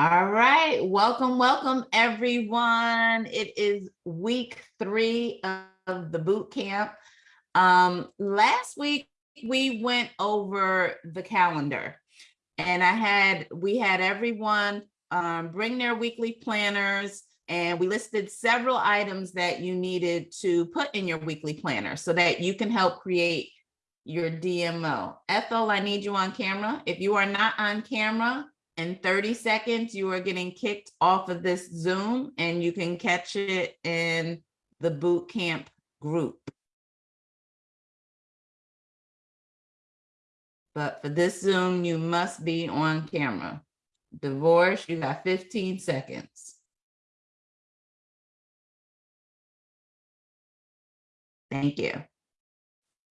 All right, welcome, welcome, everyone. It is week three of the boot camp. Um, last week, we went over the calendar and I had, we had everyone um, bring their weekly planners and we listed several items that you needed to put in your weekly planner so that you can help create your DMO. Ethel, I need you on camera. If you are not on camera, in 30 seconds, you are getting kicked off of this Zoom and you can catch it in the boot camp group. But for this Zoom, you must be on camera. Divorce, you got 15 seconds. Thank you.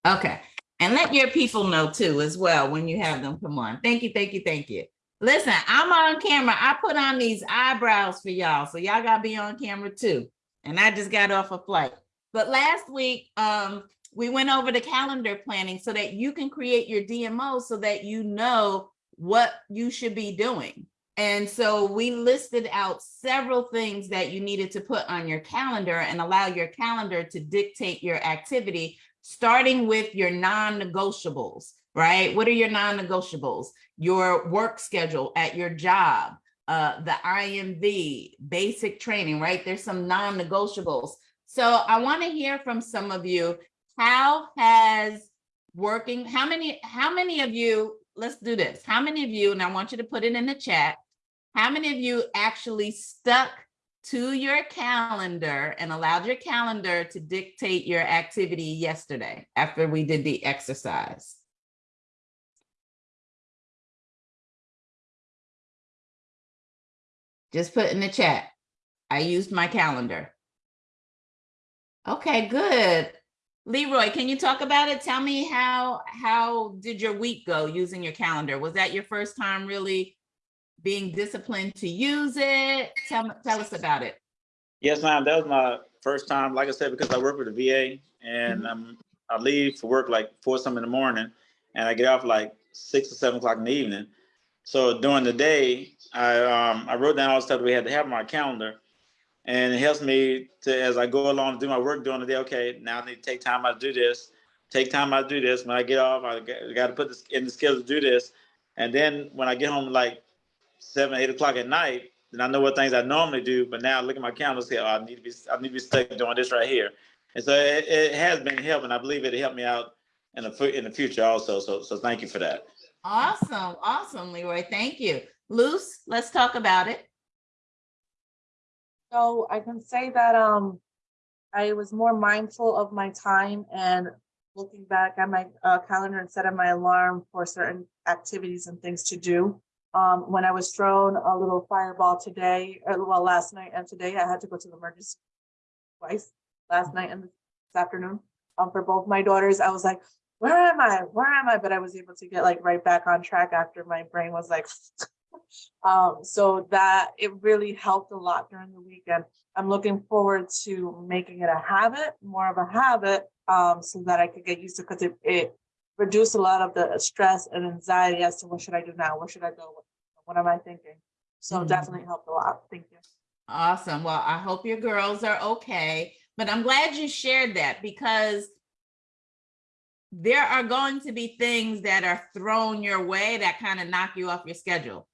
Okay, and let your people know too as well when you have them come on. Thank you, thank you, thank you. Listen, I'm on camera. I put on these eyebrows for y'all, so y'all gotta be on camera too. And I just got off a flight. But last week, um, we went over the calendar planning so that you can create your DMO so that you know what you should be doing. And so we listed out several things that you needed to put on your calendar and allow your calendar to dictate your activity, starting with your non-negotiables right? What are your non-negotiables? Your work schedule at your job, uh, the IMV, basic training, right? There's some non-negotiables. So I want to hear from some of you. How has working, how many, how many of you, let's do this. How many of you, and I want you to put it in the chat, how many of you actually stuck to your calendar and allowed your calendar to dictate your activity yesterday after we did the exercise? Just put in the chat. I used my calendar. Okay, good. Leroy, can you talk about it? Tell me how how did your week go using your calendar? Was that your first time really being disciplined to use it? Tell, tell us about it. Yes, ma'am. That was my first time, like I said, because I work with the VA and Mhm. um, I leave for work like four some in the morning and I get off like six or seven o'clock in the evening. So during the day, I um, I wrote down all the stuff we had to have on my calendar, and it helps me to as I go along and do my work during the day. Okay, now I need to take time out to do this. Take time out to do this. When I get off, I got to put this in the schedule to do this, and then when I get home like seven, eight o'clock at night, then I know what things I normally do. But now I look at my calendar and say, oh, I need to be I need to be stuck doing this right here. And so it, it has been helping. I believe it'll help me out in the in the future also. So so thank you for that. Awesome, awesome, Leroy. Thank you. Luce, let's talk about it. So I can say that um, I was more mindful of my time and looking back at my uh, calendar and setting my alarm for certain activities and things to do. Um, when I was thrown a little fireball today, or well, last night and today, I had to go to the emergency twice, last night and this afternoon. Um, for both my daughters, I was like, where am I? Where am I? But I was able to get like right back on track after my brain was like, um, so that it really helped a lot during the weekend. I'm looking forward to making it a habit, more of a habit, um, so that I could get used to because it, it reduced a lot of the stress and anxiety as to what should I do now? Where should I go? What, what am I thinking? So Mhm. definitely helped a lot. Thank you. Awesome. Well, I hope your girls are okay, but I'm glad you shared that because there are going to be things that are thrown your way that kind of knock you off your schedule.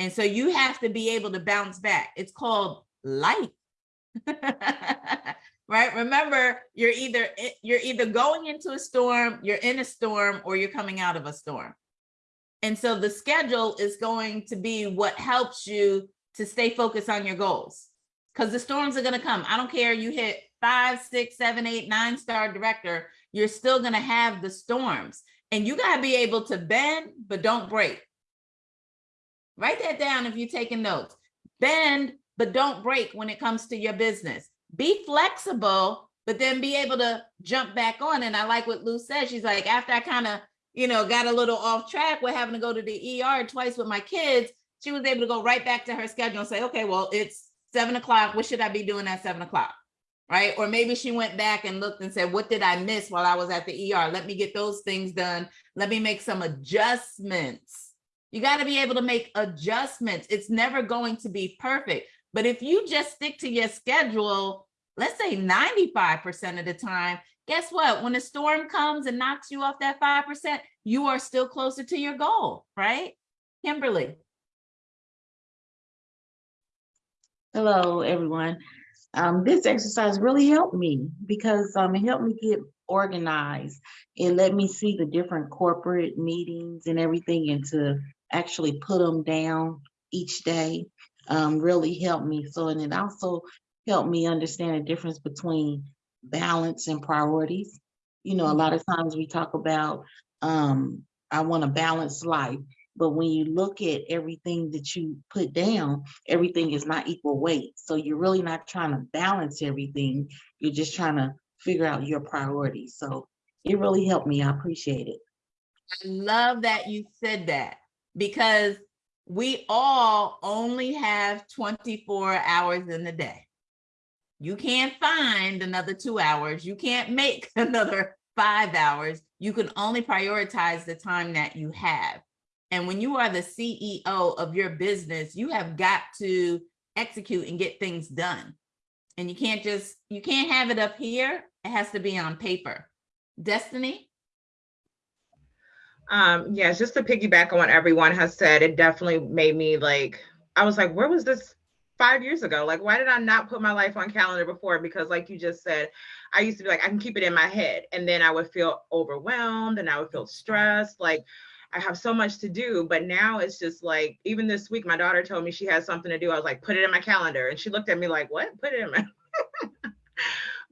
And so you have to be able to bounce back. It's called life. right? Remember, you're either eh, you're either going into a storm, you're in a storm, or you're coming out of a storm. And so the schedule is going to be what helps you to stay focused on your goals. Because the storms are going to come. I don't care you hit five, six, seven, eight, nine star director, you're still going to have the storms. And you got to be able to bend, but don't break. Write that down if you're taking notes. Bend, but don't break when it comes to your business. Be flexible, but then be able to jump back on. And I like what Lou said. She's like, after I kind of, you know, got a little off track with having to go to the ER twice with my kids, she was able to go right back to her schedule and say, okay, well, it's seven o'clock. What should I be doing at seven o'clock? Right. Or maybe she went back and looked and said, what did I miss while I was at the ER? Let me get those things done. Let me make some adjustments You got to be able to make adjustments. It's never going to be perfect. But if you just stick to your schedule, let's say 95% of the time, guess what? When a storm comes and knocks you off that 5%, you are still closer to your goal, right? Kimberly. Hello, everyone. Um, this exercise really helped me because um, it helped me get organized. It let me see the different corporate meetings and everything and to actually put them down each day um, really helped me. So, and it also helped me understand the difference between balance and priorities. You know, a lot of times we talk about, um, I want a balanced life. But when you look at everything that you put down, everything is not equal weight. So you're really not trying to balance everything. You're just trying to figure out your priorities. So it really helped me. I appreciate it. I love that you said that because we all only have 24 hours in the day. You can't find another two hours. You can't make another five hours. You can only prioritize the time that you have. And when you are the CEO of your business, you have got to execute and get things done. And you can't just, you can't have it up here. It has to be on paper. Destiny? Um, yes, just to piggyback on what everyone has said, it definitely made me like, I was like, where was this five years ago? Like, why did I not put my life on calendar before? Because like you just said, I used to be like, I can keep it in my head. And then I would feel overwhelmed and I would feel stressed. Like I have so much to do, but now it's just like, even this week, my daughter told me she has something to do. I was like, put it in my calendar. And she looked at me like, what? Put it in my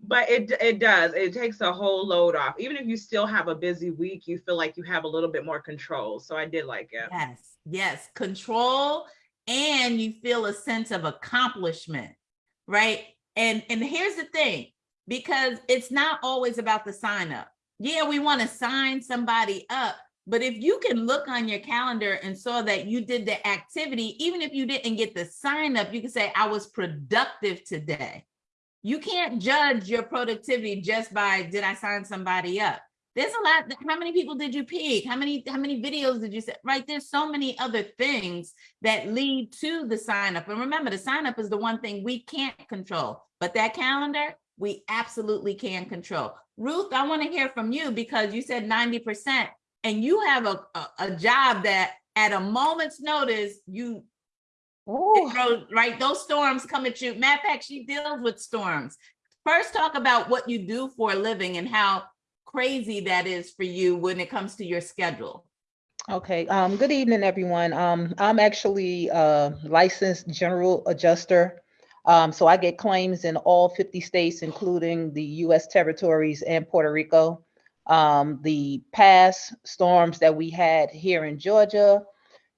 but it it does it takes a whole load off even if you still have a busy week you feel like you have a little bit more control so i did like it Yes, yes, control and you feel a sense of accomplishment, right? And and here's the thing, because it's not always about the sign up. Yeah, we want to sign somebody up, but if you can look on your calendar and saw that you did the activity, even if you didn't get the sign up, you can say I was productive today. You can't judge your productivity just by did I sign somebody up? There's a lot. How many people did you pick? How many how many videos did you set? Right. There's so many other things that lead to the sign up. And remember, the sign up is the one thing we can't control, but that calendar we absolutely can control. Ruth, I want to hear from you because you said 90% and you have a, a, a job that at a moment's notice, you Ooh, right? Those storms come at you. Matter of fact, she deals with storms. First, talk about what you do for a living and how crazy that is for you when it comes to your schedule. okay. Um, good evening, everyone. Um, I'm actually a licensed general adjuster. Um, so I get claims in all 50 states, including the US territories and Puerto Rico. Um, the past storms that we had here in Georgia,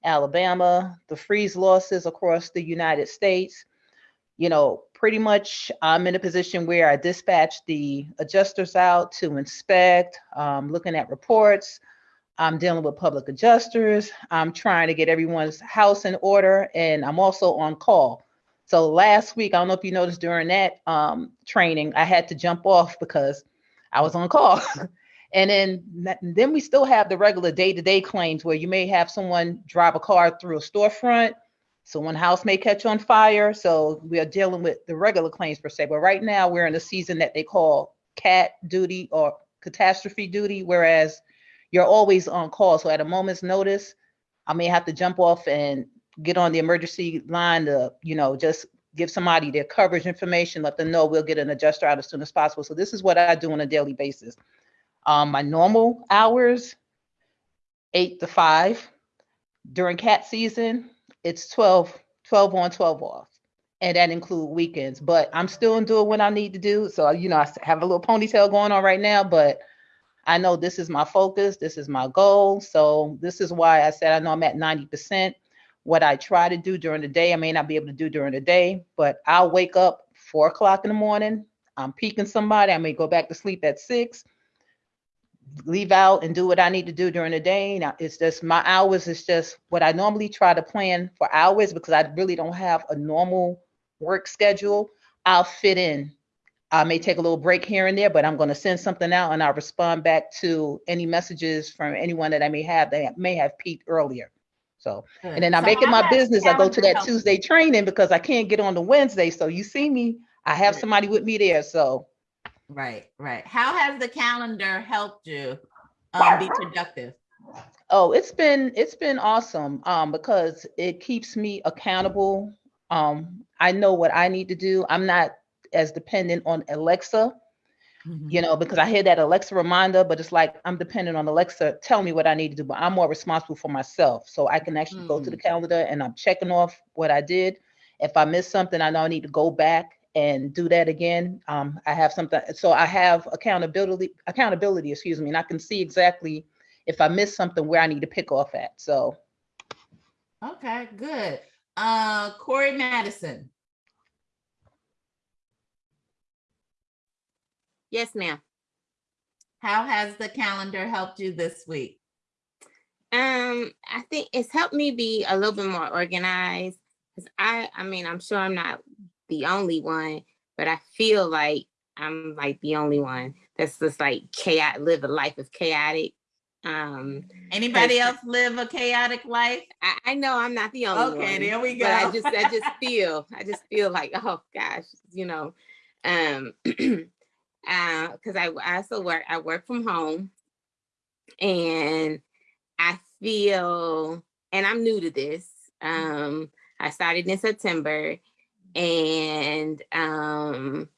Alabama, the freeze losses across the United States, you know, pretty much I'm in a position where I dispatch the adjusters out to inspect, um, looking at reports. I'm dealing with public adjusters. I'm trying to get everyone's house in order, and I'm also on call. So last week, I don't know if you noticed during that um, training, I had to jump off because I was on call. and then then we still have the regular day-to-day claims where you may have someone drive a car through a storefront someone house may catch on fire. So we are dealing with the regular claims per se. But right now we're in a season that they call cat duty or catastrophe duty, whereas you're always on call. So at a moment's notice, I may have to jump off and get on the emergency line to, you know, just give somebody their coverage information, let them know we'll get an adjuster out as soon as possible. So this is what I do on a daily basis. Um, my normal hours, eight to five. During cat season, it's 12, 12 on, 12 off. And that include weekends, but I'm still doing what I need to do. So, you know, I have a little ponytail going on right now, but I know this is my focus. This is my goal. So this is why I said I know I'm at 90%. What I try to do during the day, I may not be able to do during the day, but I'll wake up four o'clock in the morning. I'm peeking somebody. I may go back to sleep at six leave out and do what I need to do during the day. Now it's just my hours is just what I normally try to plan for hours because I really don't have a normal work schedule. I'll fit in. I may take a little break here and there, but I'm going to send something out and I'll respond back to any messages from anyone that I may have that may have peaked earlier. So, Good. and then I'm So making how my business. I go to that Tuesday training because I can't get on the Wednesday. So you see me, I have somebody with me there. So Right, right. How has the calendar helped you um, be productive? Oh, it's been it's been awesome um because it keeps me accountable. Um I know what I need to do. I'm not as dependent on Alexa, Mhm. you know, because I hear that Alexa reminder, but it's like I'm dependent on Alexa tell me what I need to do, but I'm more responsible for myself. So I can actually go to the calendar and I'm checking off what I did. If I miss something, I know I need to go back and do that again. Um I have something so I have accountability accountability, excuse me, and I can see exactly if I miss something where I need to pick off at. So Okay, good. Uh, Corey Madison. Yes, ma'am. How has the calendar helped you this week? Um, I think it's helped me be a little bit more organized. Cause I, I mean, I'm sure I'm not the only one, but I feel like I'm like the only one that's just like chaotic, live a life of chaotic. Um, Anybody else live a chaotic life? I, I know I'm not the only one. Okay, there we But I just, I just feel, I just feel like, oh gosh, you know, um, uh, cause I, I also work, I work from home and I feel, and I'm new to this. Um, I started in September and, um,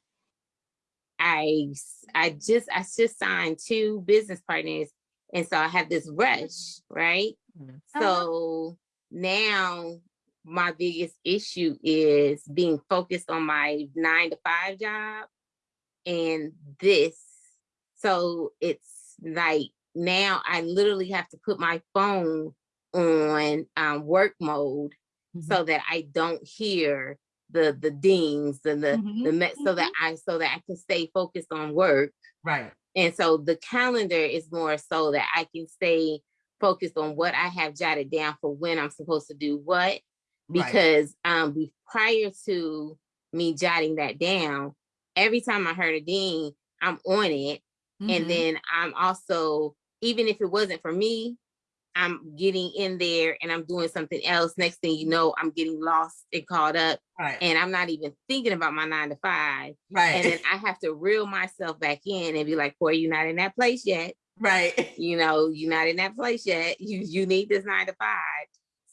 I, s- I just, I just signed two business partners. And so I have this rush, right? Mhm. So now my biggest issue is being focused on my nine to five job and this. So it's like now I literally have to put my phone on um, work mode so that I don't hear the the dings and the the Mhm, me- so that I so that I can stay focused on work. Right, And so the calendar is more so that I can stay focused on what I have jotted down for when I'm supposed to do what. right. Because um prior to me jotting that down, every time I heard a ding, I'm on it. Mhm. And then I'm also, even if it wasn't for me, I'm getting in there and I'm doing something else. Next thing you know, I'm getting lost and caught up Right, and I'm not even thinking about my nine to five. And then I have to reel myself back in and be like, boy, you're not in that place yet. right. You know, you're not in that place yet. You you need this nine to five.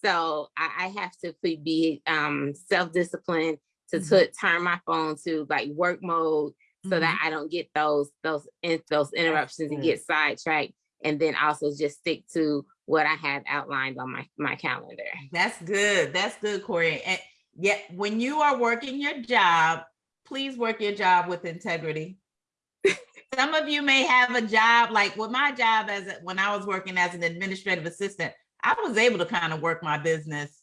So I, I have to be- um self-disciplined to, Mhm. to turn my phone to like work mode so Mm-hmm. that I don't get those those in, those interruptions and get sidetracked. And then also just stick to what I have outlined on my my calendar. That's good. That's good, Corey. And yet, when you are working your job, please work your job with integrity. Some of you may have a job like with my job as a- when I was working as an administrative assistant, I was able to kind of work my business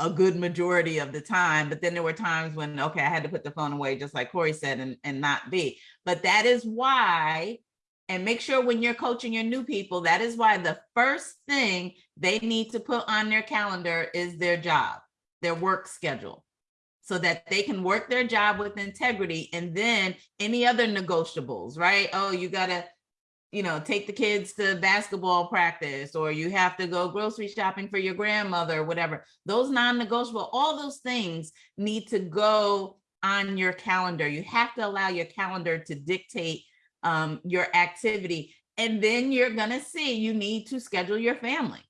a good majority of the time, but then there were times when okay, I had to put the phone away, just like Corey said, and, and not be. But that is why, and make sure when you're coaching your new people, that is why the first thing they need to put on their calendar is their job, their work schedule, so that they can work their job with integrity. And then any other negotiables, right? Oh, you gotta, you know, take the kids to basketball practice, or you have to go grocery shopping for your grandmother, or whatever. Those non-negotiable, all those things need to go on your calendar. You have to allow your calendar to dictate um, your activity. And then you're gonna see you need to schedule your family.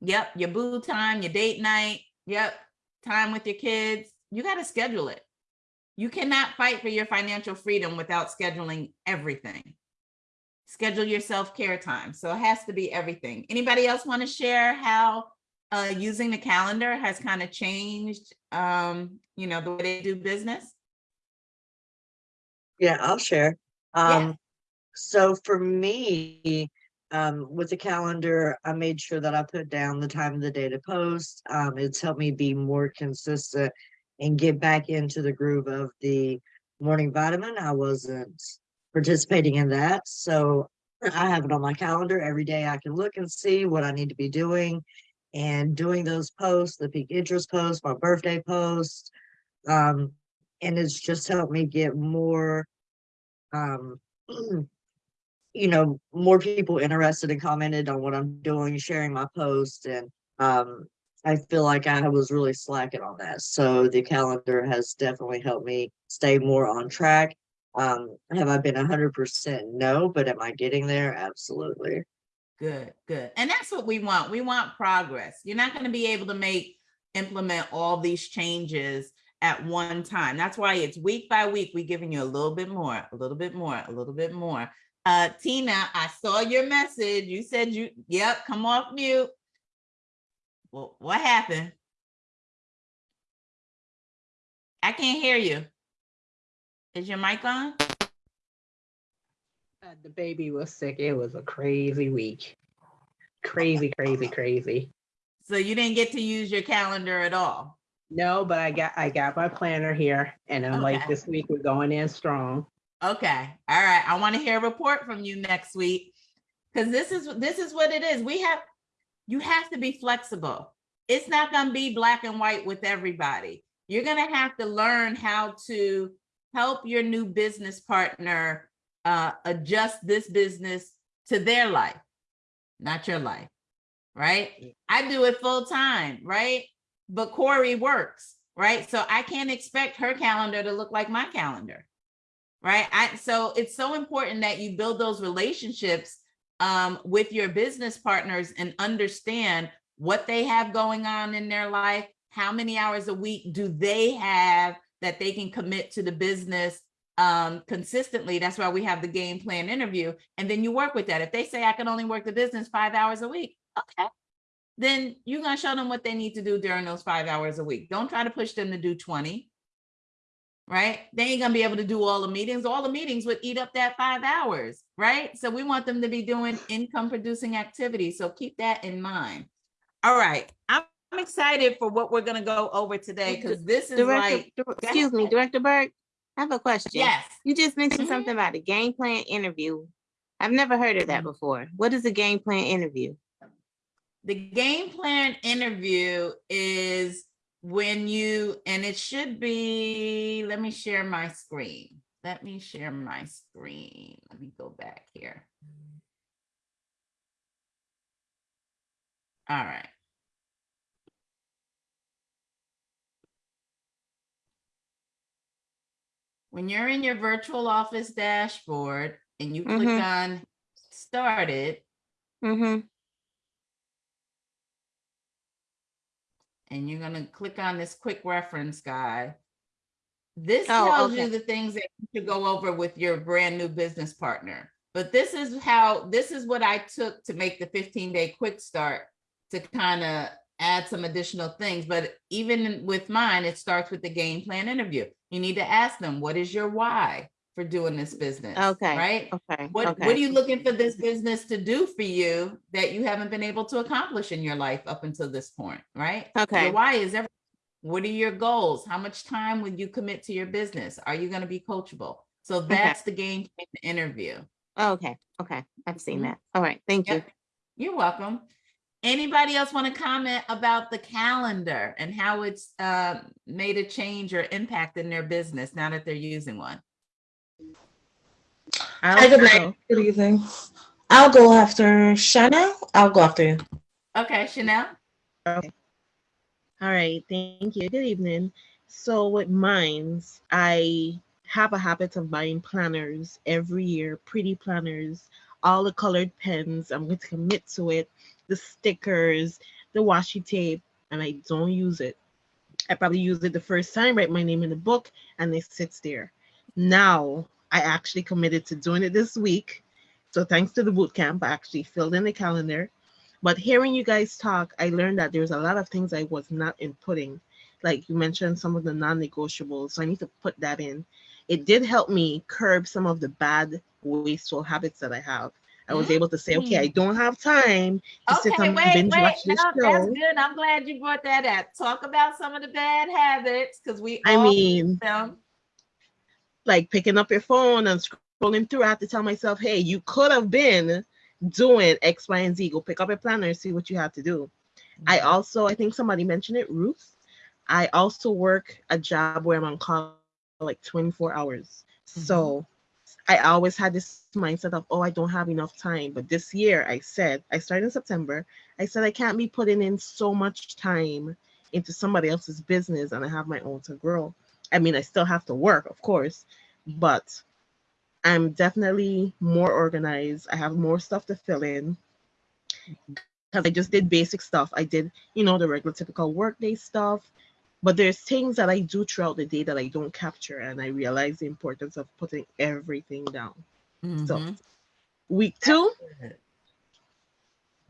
Yep, your boo time, your date night. Yep, time with your kids. You got to schedule it. You cannot fight for your financial freedom without scheduling everything. Schedule your self-care time. So it has to be everything. Anybody else want to share how uh, using the calendar has kind of changed, um, you know, the way they do business? Yeah, I'll share. Yeah. Um, so for me, um, with the calendar, I made sure that I put down the time of the day to post. Um, it's helped me be more consistent and get back into the groove of the morning vitamin. I wasn't participating in that. So I have it on my calendar every day. I can look and see what I need to be doing and doing those posts, the peak interest post, my birthday post. Um, and it's just helped me get more um you know more people interested and commented on what i'm doing sharing my post and um, I feel like I was really slacking on that. So the calendar has definitely helped me stay more on track. Um, have I been hundred percent? No, but am I getting there? Absolutely. Good, good. And that's what we want. We want progress. You're not going to be able to make, implement all these changes at one time. That's why it's week by week, We're giving you a little bit more, a little bit more, a little bit more. Uh, Tina, I saw your message. You said you, yep, come off mute. Well, what happened? I can't hear you. Is your mic on? Uh, the baby was sick. It was a crazy week. Crazy, crazy, crazy. So you didn't get to use your calendar at all? No, but I got I got my planner here, and I'm like, this week we're going in strong. Okay, all right. I want to hear a report from you next week. Because this is, this is what it is. We have, you have to be flexible. It's not gonna be black and white with everybody. You're gonna have to learn how to help your new business partner uh, adjust this business to their life, not your life, right? I do it full time, right? But Corey works, right? So I can't expect her calendar to look like my calendar right? I so it's so important that you build those relationships um, with your business partners and understand what they have going on in their life. How many hours a week do they have that they can commit to the business um, consistently? That's why we have the game plan interview, and then you work with that. If they say I can only work the business five hours a week, okay. Then you're gonna show them what they need to do during those five hours a week. Don't try to push them to do 20 right? They ain't gonna be able to do all the meetings. All the meetings would eat up that five hours, right? So we want them to be doing income producing activities. So keep that in mind. All right, I'm I'm excited for what we're gonna go over today because this is Director, like, excuse me, Director Burke, I have a question. yes. You just mentioned Mhm. something about a game plan interview. I've never heard of that Mm-hmm. before. What is a game plan interview? The game plan interview is when you, and it should be, let me share my screen. Let me share my screen. Let me go back here. All right. When you're in your virtual office dashboard and you click Mhm. on started, Mm-hmm. And you're gonna click on this quick reference guide. This Oh, tells you the things that you should go over with your brand new business partner. But this is how, this is what I took to make the 15 day quick start to kind of add some additional things. But even with mine, it starts with the game plan interview. You need to ask them, what is your why for doing this business? Okay, Right? Okay. What, okay. what are you looking for this business to do for you that you haven't been able to accomplish in your life up until this point, right? Okay. Your why is everything. What are your goals? How much time would you commit to your business? Are you going to be coachable? So that's the game interview. Okay, okay. I've seen Mhm. that. All right, thank you. You're welcome. Anybody else want to comment about the calendar and how it's uh, made a change or impact in their business now that they're using one? Hi, good night. Good evening. I'll go after Shana. I'll go after you. Okay, Chanel. Okay. All right, thank you. Good evening. So with mines, I have a habit of buying planners every year, pretty planners, all the colored pens. I'm going to commit to it, the stickers, the washi tape, and I don't use it. I probably use it the first time, write my name in the book, and it sits there. Now I actually committed to doing it this week. So thanks to the boot camp, I actually filled in the calendar. But hearing you guys talk, I learned that there's a lot of things I was not inputting. Like you mentioned some of the non-negotiables. So I need to put that in. It did help me curb some of the bad wasteful habits that I have. I was able to say, okay, I mm. don't have time to sit Okay, and wait, binge wait, watch this no, that's good. I'm glad you brought that up. Talk about some of the bad habits because we I all mean, them. Like picking up your phone and scrolling through, I have to tell myself, hey, you could have been doing X, Y, and Z. Go pick up a planner and see what you have to do. I mm-hmm. also, I think somebody mentioned it, Ruth. I also work a job where I'm on call like 24 hours. So mm-hmm. I always had this mindset of, oh, I don't have enough time. But this year, I said, I started in September. I said, I can't be putting in so much time into somebody else's business and I have my own to grow. I mean, I still have to work, of course, but I'm definitely more organized. I have more stuff to fill in because I just did basic stuff. I did, you know, the regular typical workday stuff, but there's things that I do throughout the day that I don't capture, and I realize the importance of putting everything down. So, Mhm. week two, Good.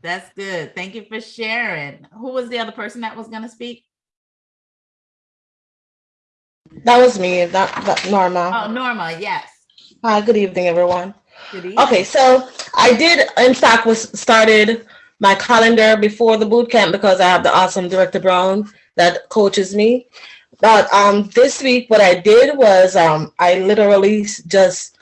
That's good. Thank you for sharing. Who was the other person that was gonna speak? That was me, that, that Norma. Oh, Norma, yes. Hi, good evening, everyone. Good evening. Okay, so I did, in fact, was started my calendar before the boot camp because I have the awesome Director Brown that coaches me. But um, this week, what I did was um, I literally just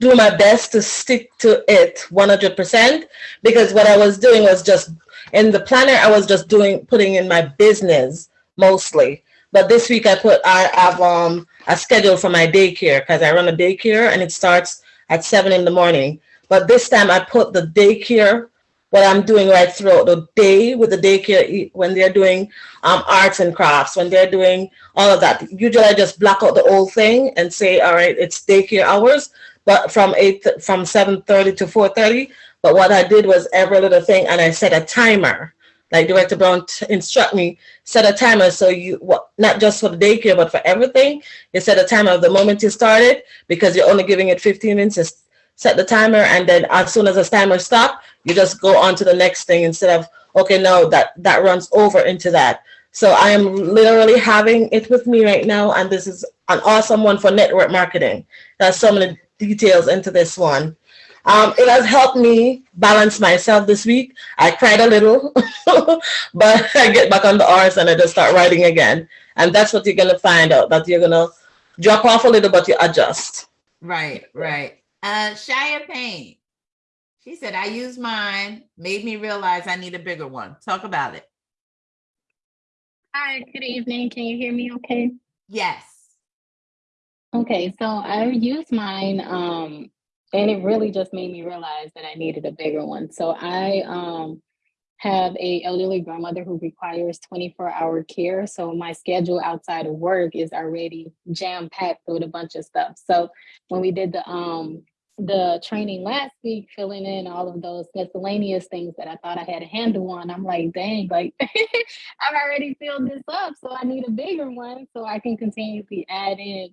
do my best to stick to it 100% because what I was doing was just in the planner, I was just doing putting in my business mostly. But this week I put I have um a schedule for my daycare because I run a daycare and it starts at seven in the morning. But this time I put the daycare, what I'm doing right throughout the day with the daycare when they're doing um, arts and crafts, when they're doing all of that. Usually I just block out the whole thing and say, all right, it's daycare hours, but from eight from seven thirty to four thirty. But what I did was every little thing, and I set a timer. Like Director Brown instruct me, set a timer so you what not just for the daycare but for everything. You set a timer the moment you started because you're only giving it 15 minutes. Set the timer, and then as soon as the timer stop, you just go on to the next thing instead of okay, no, that that runs over into that. So I am literally having it with me right now, and this is an awesome one for network marketing. There's so many details into this one. Um, it has helped me balance myself this week. I cried a little, but I get back on the R's and I just start writing again. And that's what you're gonna find out that you're gonna drop off a little, but you adjust. Right, right. Uh, Shia Payne. She said, I used mine, made me realize I need a bigger one. Talk about it. Hi, good evening. Can you hear me okay? Yes. Okay, so I used mine, um, and it really just made me realize that I needed a bigger one. So I um have a elderly grandmother who requires 24 hour care. So my schedule outside of work is already jam packed with a bunch of stuff. So when we did the um the training last week, filling in all of those miscellaneous things that I thought I had a handle on, I'm like, dang, like I've already filled this up, so I need a bigger one so I can continuously add in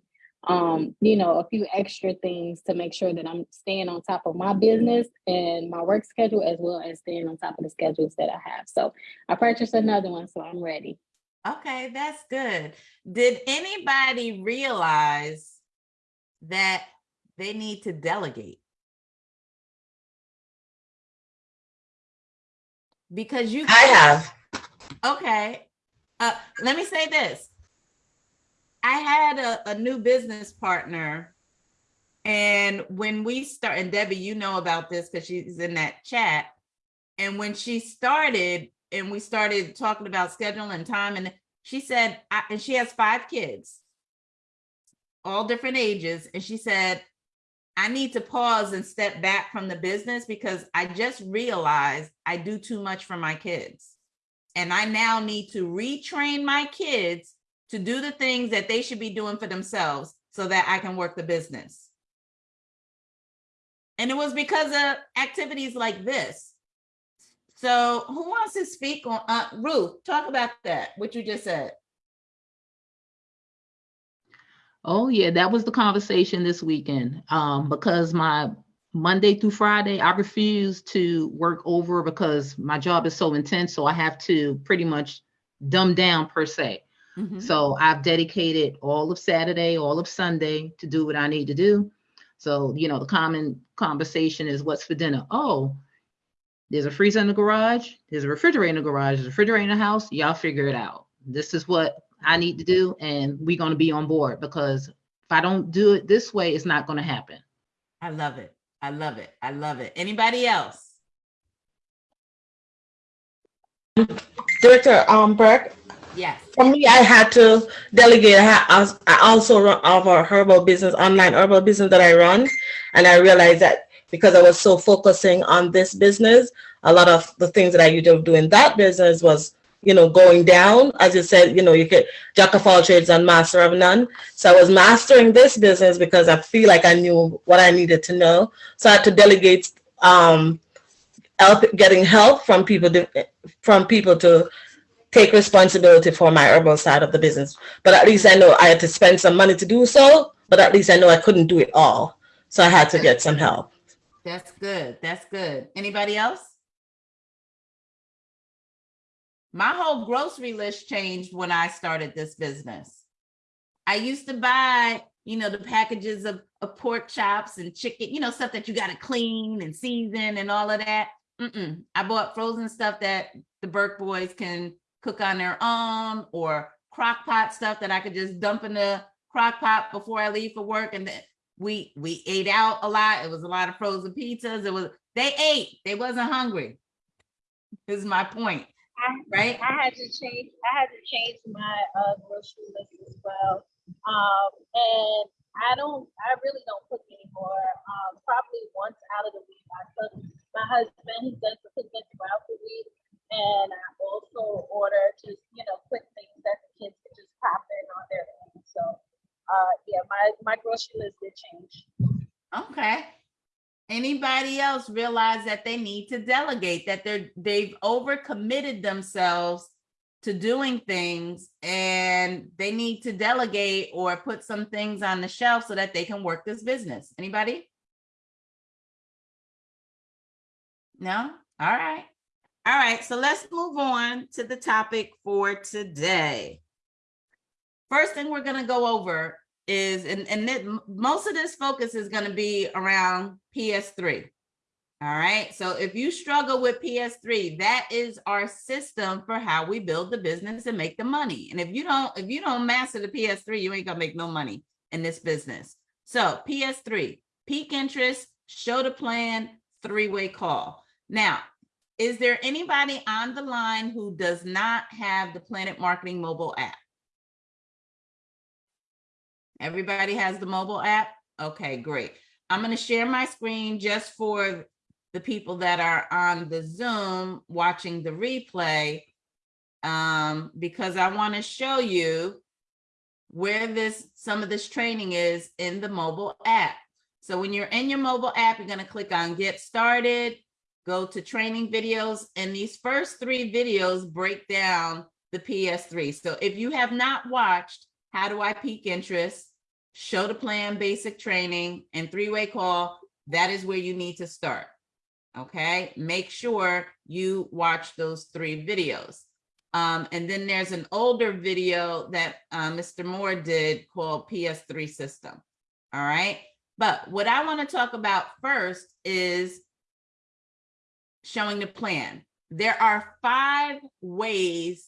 um, you know, a few extra things to make sure that I'm staying on top of my business and my work schedule as well as staying on top of the schedules that I have. So I purchased another one, so I'm ready. Okay, that's good. Did anybody realize that they need to delegate? Because you I have. Okay. Uh, let me say this. I had a, a new business partner. And when we start, and Debbie, you know about this because she's in that chat. And when she started, and we started talking about schedule and time, and she said, I, and she has five kids, all different ages. And she said, I need to pause and step back from the business because I just realized I do too much for my kids. And I now need to retrain my kids to do the things that they should be doing for themselves so that I can work the business. And it was because of activities like this. So who wants to speak on, uh, Ruth, talk about that, what you just said. Oh, yeah, that was the conversation this weekend. Um, because my Monday through Friday, I refuse to work over because my job is so intense. So I have to pretty much dumb down per se. Mhm. So I've dedicated all of Saturday, all of Sunday to do what I need to do. So, you know, the common conversation is what's for dinner? Oh, there's a freezer in the garage, there's a refrigerator in the garage, there's a refrigerator in the house. Y'all figure it out. This is what I need to do, and we're going to be on board because if I don't do it this way, it's not going to happen. I love it. I love it. I love it. Anybody else? Director um, Burke, Yes. for me, I had to delegate. I, also run of a herbal business, online herbal business that I run, And I realized that because I was so focusing on this business, a lot of the things that I used to do in that business was, you know, going down. As you said, you know, you get jack of all trades and master of none. So I was mastering this business because I feel like I knew what I needed to know. So I had to delegate um, help, getting help from people to, from people to take responsibility for my herbal side of the business. But at least I know I had to spend some money to do so, but at least I know I couldn't do it all. So I had to get some help. That's good. That's good. Anybody else? My whole grocery list changed when I started this business. I used to buy, you know, the packages of, of pork chops and chicken, you know, stuff that you got to clean and season and all of that. Mm-mm. I bought frozen stuff that the Burke boys can cook on their own or crock pot stuff that I could just dump in the crock pot before I leave for work. And then we we ate out a lot. It was a lot of frozen pizzas. It was they ate. They wasn't hungry. Is my point, right? I had to change. I had to change my uh, grocery list as well. Um, and I don't. I really don't cook anymore. Um, probably once out of the week. I cook. My husband he does the cooking throughout the week, and I also order just you know quick things that the kids can just pop in on their own. So, uh, yeah, my my grocery list did change. Okay. Anybody else realize that they need to delegate, that they're, they've overcommitted themselves to doing things and they need to delegate or put some things on the shelf so that they can work this business? Anybody? No? All right. All right, so let's move on to the topic for today. First thing we're gonna go over is, and, and it, most of this focus is gonna be around PS3. All right, so if you struggle with PS3, that is our system for how we build the business and make the money. And if you don't, if you don't master the PS3, you ain't gonna make no money in this business. So PS3, peak interest, show the plan, three-way call. Now, is there anybody on the line who does not have the Planet Marketing mobile app? Everybody has the mobile app? Okay, great. I'm going to share my screen just for the people that are on the Zoom watching the replay um, because I want to show you where this some of this training is in the mobile app. So when you're in your mobile app, you're going to click on get started, go to training videos, and these first three videos break down the PS3. So if you have not watched How Do I Peak Interest, Show the Plan Basic Training, and Three-Way Call, that is where you need to start. Okay, make sure you watch those three videos. Um, and then there's an older video that uh, Mr. Moore did called PS3 System. All right, but what I want to talk about first is showing the plan. There are five ways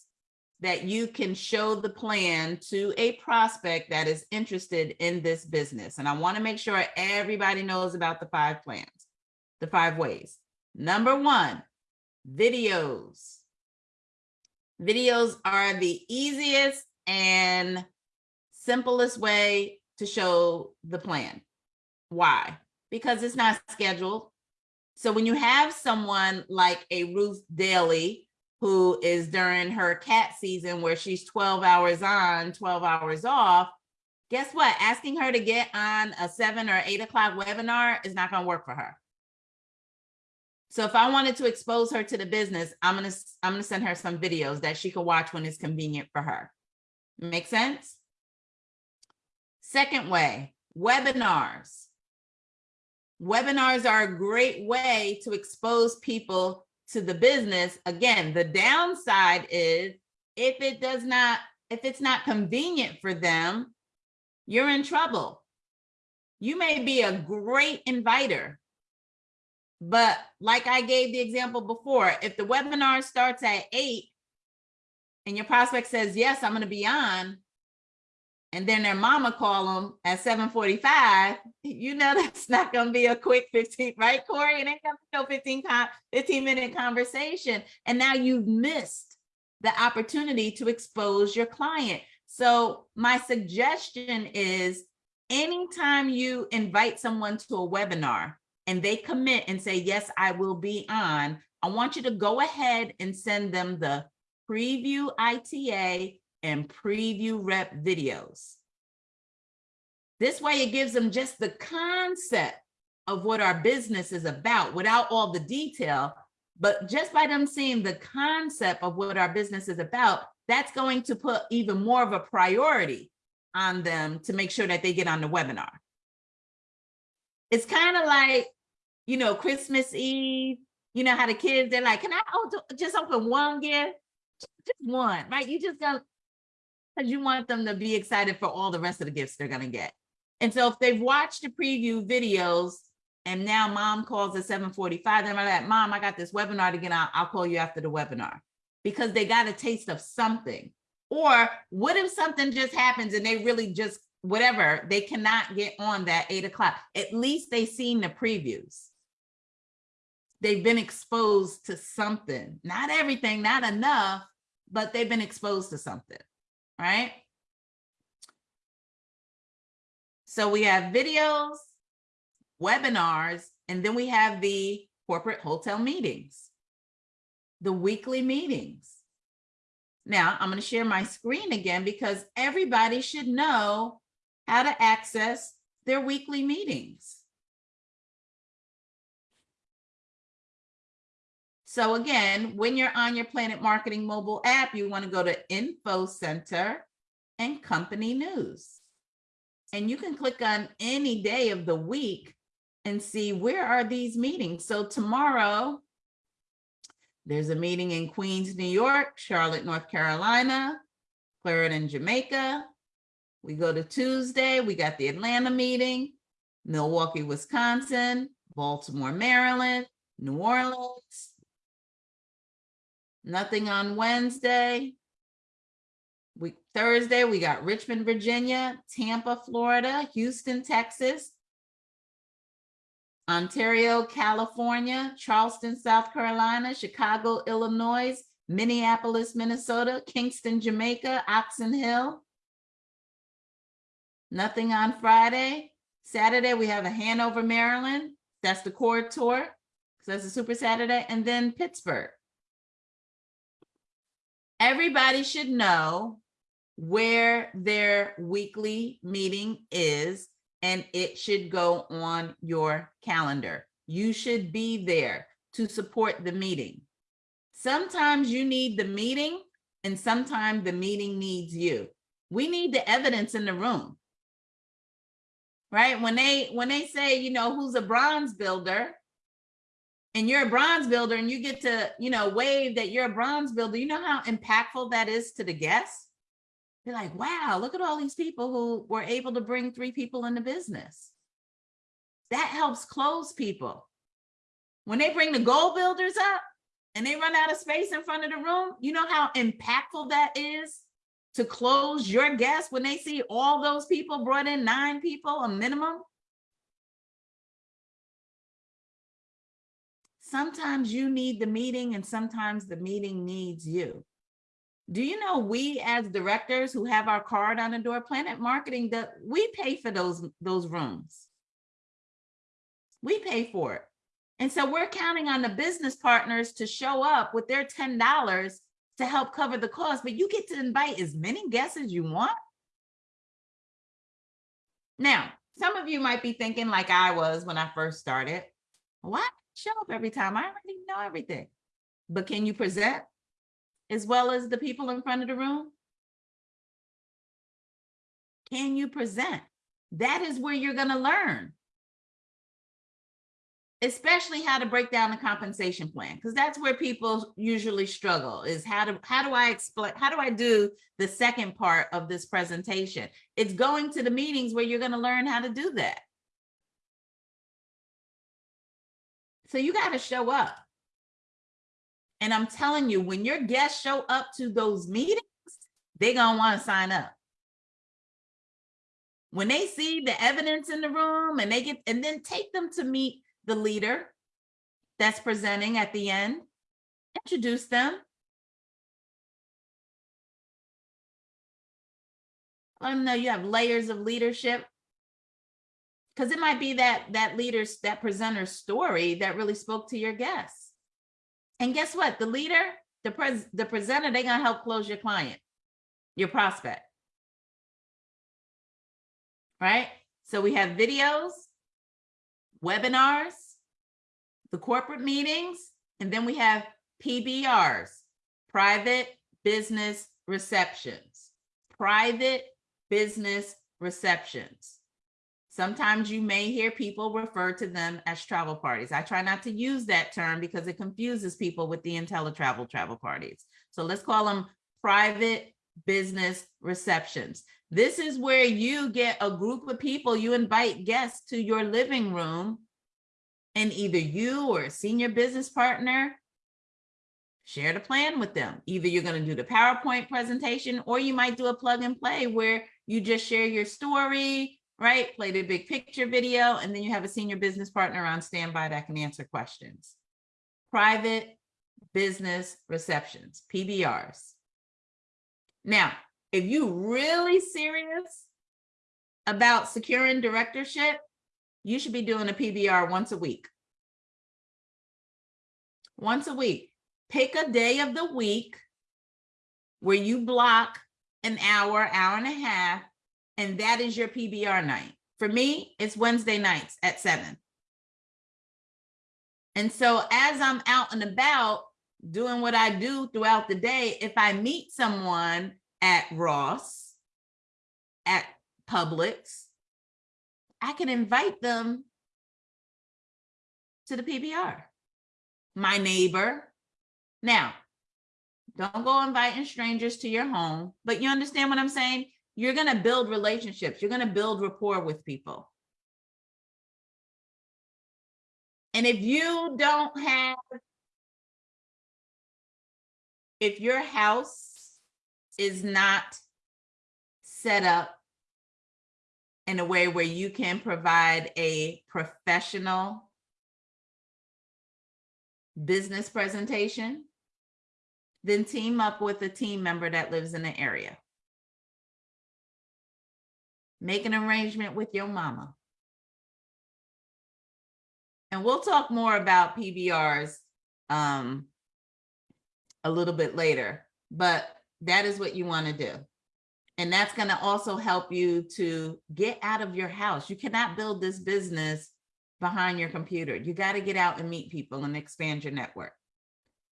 that you can show the plan to a prospect that is interested in this business. And I want to make sure everybody knows about the five plans, the five ways. Number one, videos. Videos are the easiest and simplest way to show the plan. Why? Because it's not scheduled. So when you have someone like a Ruth Daly, who is during her cat season where she's 12 hours on, 12 hours off, guess what? Asking her to get on a seven or eight o'clock webinar is not gonna work for her. So if I wanted to expose her to the business, I'm gonna I'm gonna send her some videos that she can watch when it's convenient for her. Make sense? Second way, webinars. Webinars are a great way to expose people to the business. Again, the downside is if it does not, if it's not convenient for them, you're in trouble. You may be a great inviter, but like I gave the example before, if the webinar starts at eight and your prospect says, yes, I'm going to be on, and then their mama call them at 745, you know that's not going to be a quick 15, right, Corey? It ain't going to be no 15, 15 minute conversation. And now you've missed the opportunity to expose your client. So my suggestion is anytime you invite someone to a webinar and they commit and say, yes, I will be on, I want you to go ahead and send them the preview ITA and preview rep videos. This way it gives them just the concept of what our business is about without all the detail. But just by them seeing the concept of what our business is about, that's going to put even more of a priority on them to make sure that they get on the webinar. It's kind of like, you know, Christmas Eve, you know how the kids, they're like, can I oh, just open one gift? Just one, right? You just go, because you want them to be excited for all the rest of the gifts they're gonna get. And so if they've watched the preview videos and now mom calls at 745, they're like, mom, I got this webinar to get on. I'll call you after the webinar because they got a taste of something. Or what if something just happens and they really just, whatever, they cannot get on that eight o'clock. At least they seen the previews. They've been exposed to something, not everything, not enough, but they've been exposed to something, right? So we have videos, webinars, and then we have the corporate hotel meetings, the weekly meetings. Now I'm going to share my screen again because everybody should know how to access their weekly meetings. So again, when you're on your Planet Marketing mobile app, you want to go to Info Center and Company News. And you can click on any day of the week and see where are these meetings. So tomorrow, there's a meeting in Queens, New York, Charlotte, North Carolina, Clarendon, Jamaica. We go to Tuesday, we got the Atlanta meeting, Milwaukee, Wisconsin, Baltimore, Maryland, New Orleans. Nothing on Wednesday. We Thursday, we got Richmond, Virginia, Tampa, Florida, Houston, Texas, Ontario, California, Charleston, South Carolina, Chicago, Illinois, Minneapolis, Minnesota, Kingston, Jamaica, Oxon Hill. Nothing on Friday. Saturday, we have a Hanover, Maryland. That's the core tour. So that's a super Saturday. And then Pittsburgh. Everybody should know where their weekly meeting is and it should go on your calendar. You should be there to support the meeting. Sometimes you need the meeting and sometimes the meeting needs you. We need the evidence in the room. Right? When they when they say, you know, who's a bronze builder and you're a bronze builder and you get to, you know, wave that you're a bronze builder, you know how impactful that is to the guests? They're like, wow, look at all these people who were able to bring three people into business. That helps close people. When they bring the goal builders up and they run out of space in front of the room, you know how impactful that is to close your guests when they see all those people brought in nine people a minimum. Sometimes you need the meeting and sometimes the meeting needs you. Do you know we as directors who have our card on the door, Planet Marketing, that we pay for those, those rooms. We pay for it. And so we're counting on the business partners to show up with their $10 to help cover the cost, but you get to invite as many guests as you want. Now, some of you might be thinking like I was when I first started, why show up every time? I already know everything. But can you present? as well as the people in front of the room? Can you present? That is where you're going to learn. Especially how to break down the compensation plan, because that's where people usually struggle is how to how do I explain how do I do the second part of this presentation? It's going to the meetings where you're going to learn how to do that. So you got to show up. And I'm telling you, when your guests show up to those meetings, they're going to want to sign up. When they see the evidence in the room and they get, and then take them to meet the leader that's presenting at the end, introduce them. Them know you have layers of leadership. Because it might be that that leader's, that presenter's story that really spoke to your guests. And guess what? The leader, the pres, the presenter, they're gonna help close your client, your prospect. Right? So we have videos, webinars, the corporate meetings, and then we have PBRs, private business receptions, private business receptions. Sometimes you may hear people refer to them as travel parties. I try not to use that term because it confuses people with the InteleTravel travel parties. So let's call them private business receptions. This is where you get a group of people, you invite guests to your living room and either you or a senior business partner share the plan with them. Either you're going to do the PowerPoint presentation or you might do a plug and play where you just share your story, right? Play the big picture video, and then you have a senior business partner on standby that can answer questions. Private business receptions, PBRs. Now, if you really serious about securing directorship, you should be doing a PBR once a week. Once a week. Pick a day of the week where you block an hour, hour and a half, and that is your PBR night. For me, it's Wednesday nights at seven. And so as I'm out and about doing what I do throughout the day, if I meet someone at Ross, at Publix, I can invite them to the PBR. My neighbor. Now, don't go inviting strangers to your home, but you understand what I'm saying? You're going to build relationships. You're going to build rapport with people. And if you don't have, if your house is not set up in a way where you can provide a professional business presentation, then team up with a team member that lives in the area. Make an arrangement with your mama. And we'll talk more about PBRs um, a little bit later, but that is what you want to do. And that's going to also help you to get out of your house. You cannot build this business behind your computer. You got to get out and meet people and expand your network.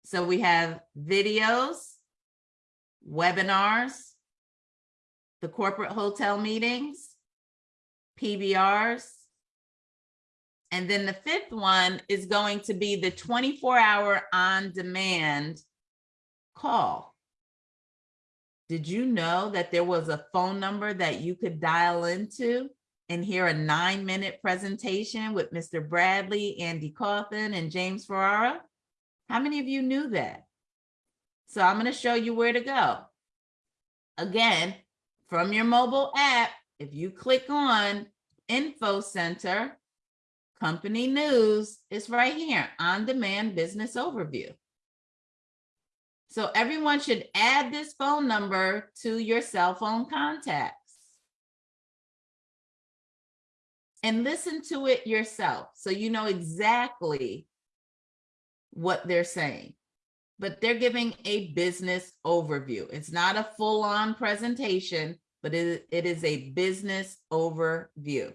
So we have videos, webinars, the corporate hotel meetings, PBRs. And then the fifth one is going to be the 24 hour on demand call. Did you know that there was a phone number that you could dial into and hear a nine minute presentation with Mr. Bradley, Andy Coffin, and James Ferrara? How many of you knew that? So I'm going to show you where to go. Again, from your mobile app, if you click on Info Center, Company News, it's right here, On Demand Business Overview. So everyone should add this phone number to your cell phone contacts. And listen to it yourself so you know exactly what they're saying. But they're giving a business overview. It's not a full-on presentation, but it, it is a business overview.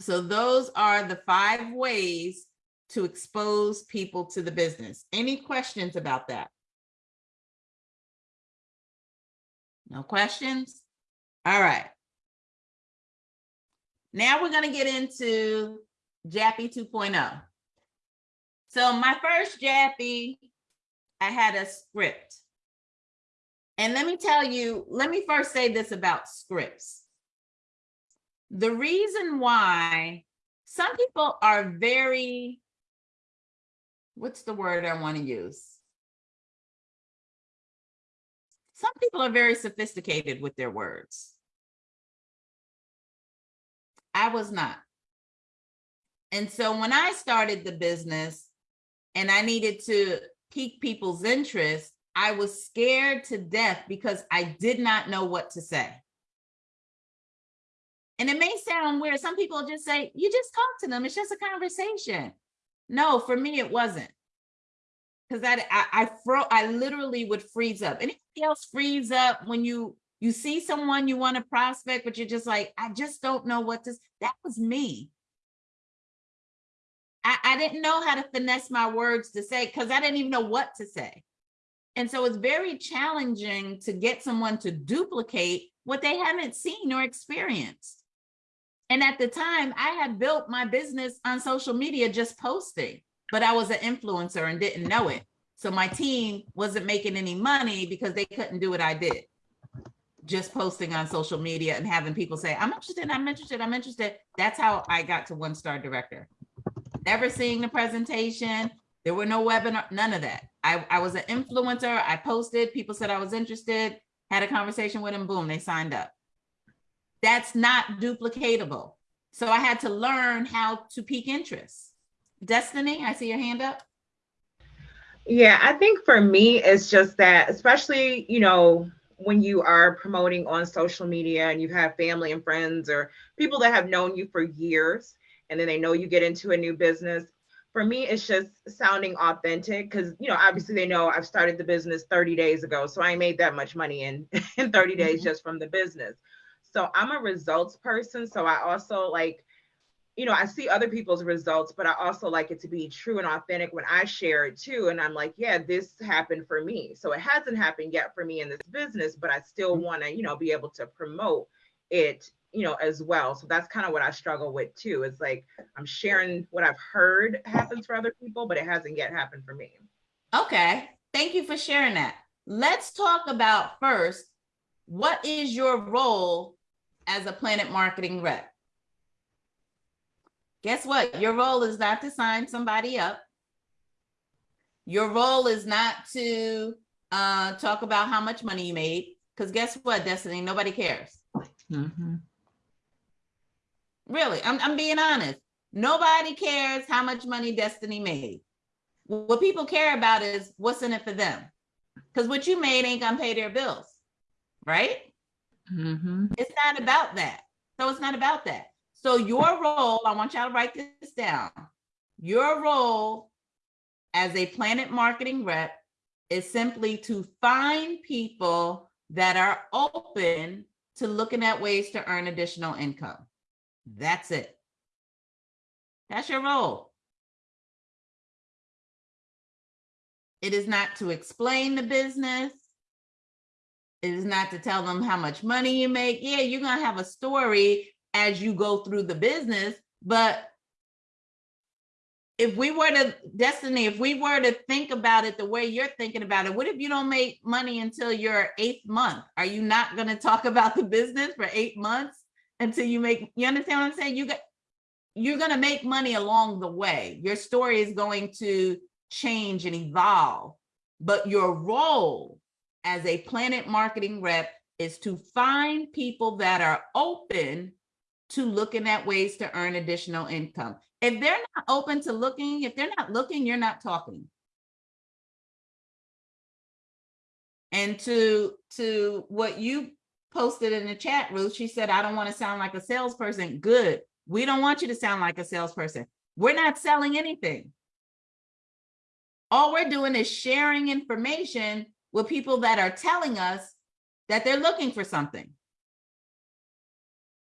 So those are the five ways to expose people to the business. Any questions about that? No questions? All right. Now we're going to get into Jappy 2.0. So my first JAPI, I had a script. And let me tell you, let me first say this about scripts. The reason why some people are very what's the word I want to use? Some people are very sophisticated with their words. I was not. And so when I started the business and I needed to pique people's interest, I was scared to death because I did not know what to say. And it may sound weird. Some people just say, you just talk to them. It's just a conversation. No, for me, it wasn't. Because that I I fro I literally would freeze up. Anybody else freeze up when you you see someone you want to prospect, but you're just like, I just don't know what to. s-" That was me. I, I didn't know how to finesse my words to say because I didn't even know what to say. And so it's very challenging to get someone to duplicate what they haven't seen or experienced. And at the time, I had built my business on social media just posting, but I was an influencer and didn't know it. So my team wasn't making any money because they couldn't do what I did. Just posting on social media and having people say, I'm interested, I'm interested, I'm interested. That's how I got to One Star Director. Never seeing the presentation. There were no webinar, none of that. I, I was an influencer. I posted, people said I was interested, had a conversation with them, boom, they signed up. That's not duplicatable. So I had to learn how to peak interest. Destiny, I see your hand up. Yeah, I think for me, it's just that, especially, you know, when you are promoting on social media and you have family and friends or people that have known you for years, and then they know you get into a new business. For me, it's just sounding authentic because, you know, obviously they know I've started the business 30 days ago. So I made that much money in, in 30 days Mhm. just from the business. So I'm a results person. So I also like, you know, I see other people's results, but I also like it to be true and authentic when I share it too. And I'm like, yeah, this happened for me. So it hasn't happened yet for me in this business, but I still want to, you know, be able to promote it, you know, as well. So that's kind of what I struggle with too. It's like I'm sharing what I've heard happens for other people, but it hasn't yet happened for me. Okay, thank you for sharing that. Let's talk about first, what is your role as a Planet Marketing rep? Guess what? Your role is not to sign somebody up. Your role is not to uh, talk about how much money you made, because guess what, Destiny? Nobody cares. Really, I'm, I'm being honest. Nobody cares how much money Destiny made. What people care about is what's in it for them. Because what you made ain't gonna pay their bills, right? Mm-hmm. It's not about that. So it's not about that. So your role, I want y'all to write this down. Your role as a Planet Marketing rep is simply to find people that are open to looking at ways to earn additional income. That's it. That's your role. It is not to explain the business. It is not to tell them how much money you make. Yeah, you're gonna have a story as you go through the business, but if we were to destiny, if we were to think about it the way you're thinking about it, what if you don't make money until your eighth month? Are you not gonna talk about the business for eight months until you make, you understand what I'm saying? You got, you're gonna make money along the way. Your story is going to change and evolve, but your role as a planet marketing rep is to find people that are open to looking at ways to earn additional income. If they're not open to looking, if they're not looking, you're not talking. And to to what you posted in the chat, Ruth, she said, I don't want to sound like a salesperson. Good. We don't want you to sound like a salesperson. We're not selling anything. All we're doing is sharing information with people that are telling us that they're looking for something.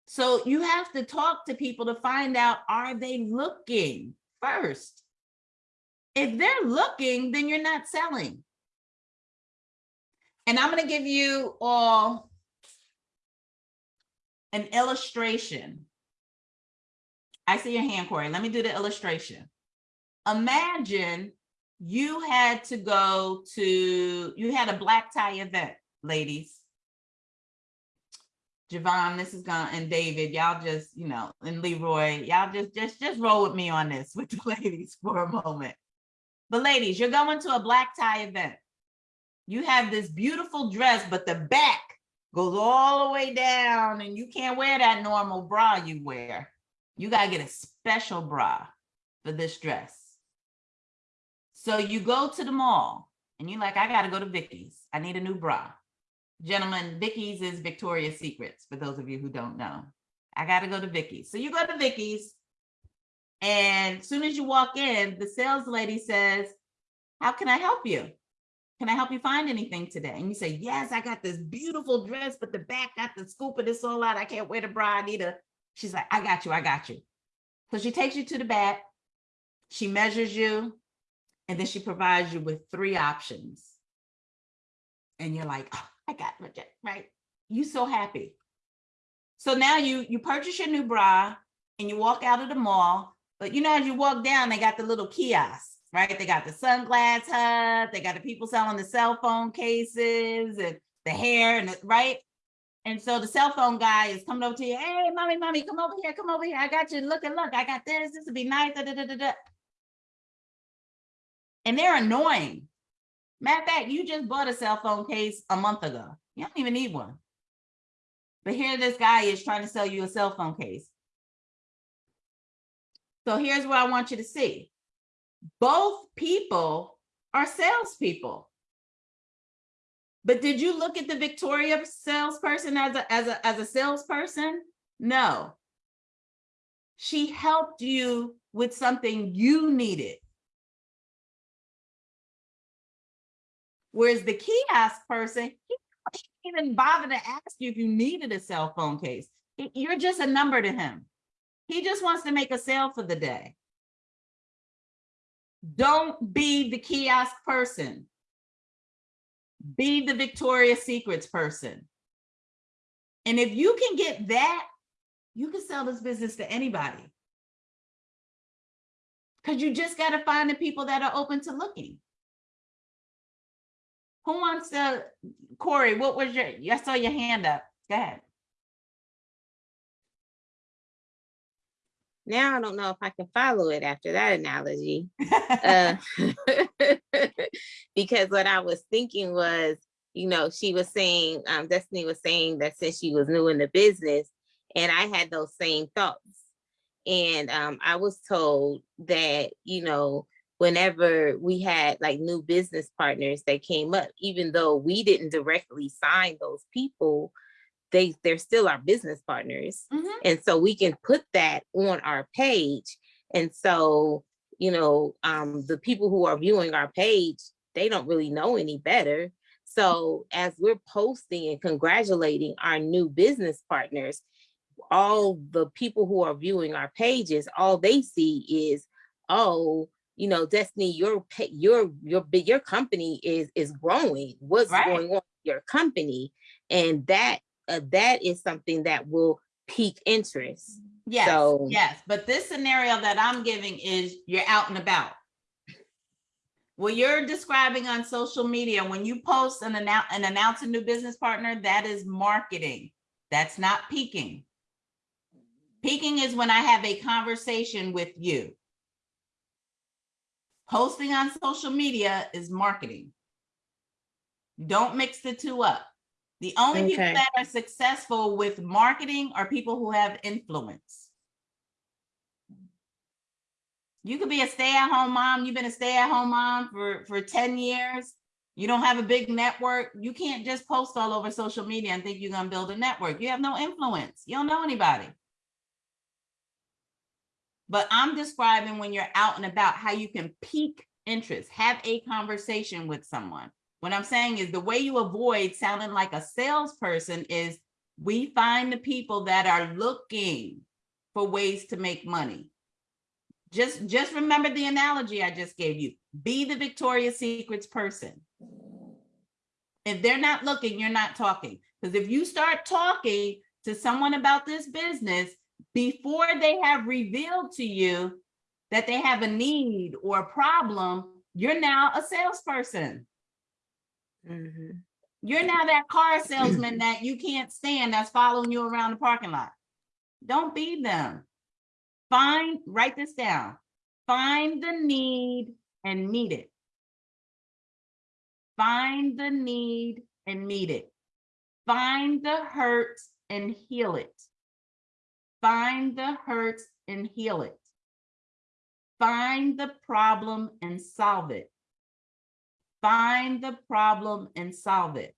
So you have to talk to people to find out, are they looking first? If they're looking, then you're not selling. And I'm going to give you all an illustration. I see your hand, Corey. Let me do the illustration. Imagine you had to go to, you had a black tie event, ladies. Javon, this is gone, and David, y'all just, you know, and Leroy, y'all just, just, just roll with me on this with the ladies for a moment. But ladies, you're going to a black tie event. You have this beautiful dress, but the back goes all the way down and you can't wear that normal bra you wear. You gotta get a special bra for this dress. So you go to the mall and you're like, I gotta go to Vicky's. I need a new bra. Gentlemen, Vicky's is Victoria's Secrets, for those of you who don't know. I gotta go to Vicky's. So you go to Vicky's. And as soon as you walk in, the sales lady says, How can I help you? Can I help you find anything today? And you say, Yes, I got this beautiful dress, but the back got the scoop of this all out. I can't wear the bra. I need a. She's like, I got you, I got you. So she takes you to the back, she measures you, and then she provides you with three options. And you're like, oh, I got it, right? You so happy. So now you you purchase your new bra and you walk out of the mall, but you know, as you walk down, they got the little kiosks, right? They got the sunglass hut, they got the people selling the cell phone cases and the hair and the, right? And so the cell phone guy is coming over to you, hey, mommy, mommy, come over here, come over here. I got you. Look and look, I got this. This would be nice. Da, da, da, da, da. And they're annoying. Matter of fact, you just bought a cell phone case a month ago. You don't even need one. But here this guy is trying to sell you a cell phone case. So here's what I want you to see. Both people are salespeople. But did you look at the Victoria salesperson as a, as a, as a salesperson? No. She helped you with something you needed. Whereas the kiosk person, he didn't even bother to ask you if you needed a cell phone case. You're just a number to him. He just wants to make a sale for the day. Don't be the kiosk person. Be the Victoria's Secrets person. And if you can get that, you can sell this business to anybody. Because you just got to find the people that are open to looking. Who wants to, Corey, what was your, I saw your hand up. Go ahead. Now I don't know if I can follow it after that analogy. Uh, because what I was thinking was, you know, she was saying, um, Destiny was saying that since she was new in the business, and I had those same thoughts. And um, I was told that, you know, whenever we had like new business partners that came up, even though we didn't directly sign those people, they they're still our business partners. Mhm. And so we can put that on our page. And so, you know, um, the people who are viewing our page, they don't really know any better. So as we're posting and congratulating our new business partners, all the people who are viewing our pages, all they see is, oh, you know, Destiny, your your your your company is is growing. What's Right. going on with your company? And that uh, that is something that will pique interest. Yes, So- yes, but this scenario that I'm giving is you're out and about. What you're describing on social media, when you post and announce and announce a new business partner, that is marketing. That's not peaking. Peaking is when I have a conversation with you. Posting on social media is marketing. Don't mix the two up. The only people that are successful with marketing are people who have influence. You could be a stay-at-home mom. You've been a stay-at-home mom for, for 10 years. You don't have a big network. You can't just post all over social media and think you're gonna build a network. You have no influence. You don't know anybody. But I'm describing when you're out and about, how you can pique interest, have a conversation with someone. What I'm saying is the way you avoid sounding like a salesperson is we find the people that are looking for ways to make money. Just, just remember the analogy I just gave you. Be the Victoria's Secrets person. If they're not looking, you're not talking. Because if you start talking to someone about this business before they have revealed to you that they have a need or a problem, you're now a salesperson. Mhm. You're now that car salesman that you can't stand that's following you around the parking lot. Don't be them. Find, write this down. Find the need and meet it. Find the need and meet it. Find the hurt and heal it. Find the hurt and heal it. Find the problem and solve it. Find the problem and solve it.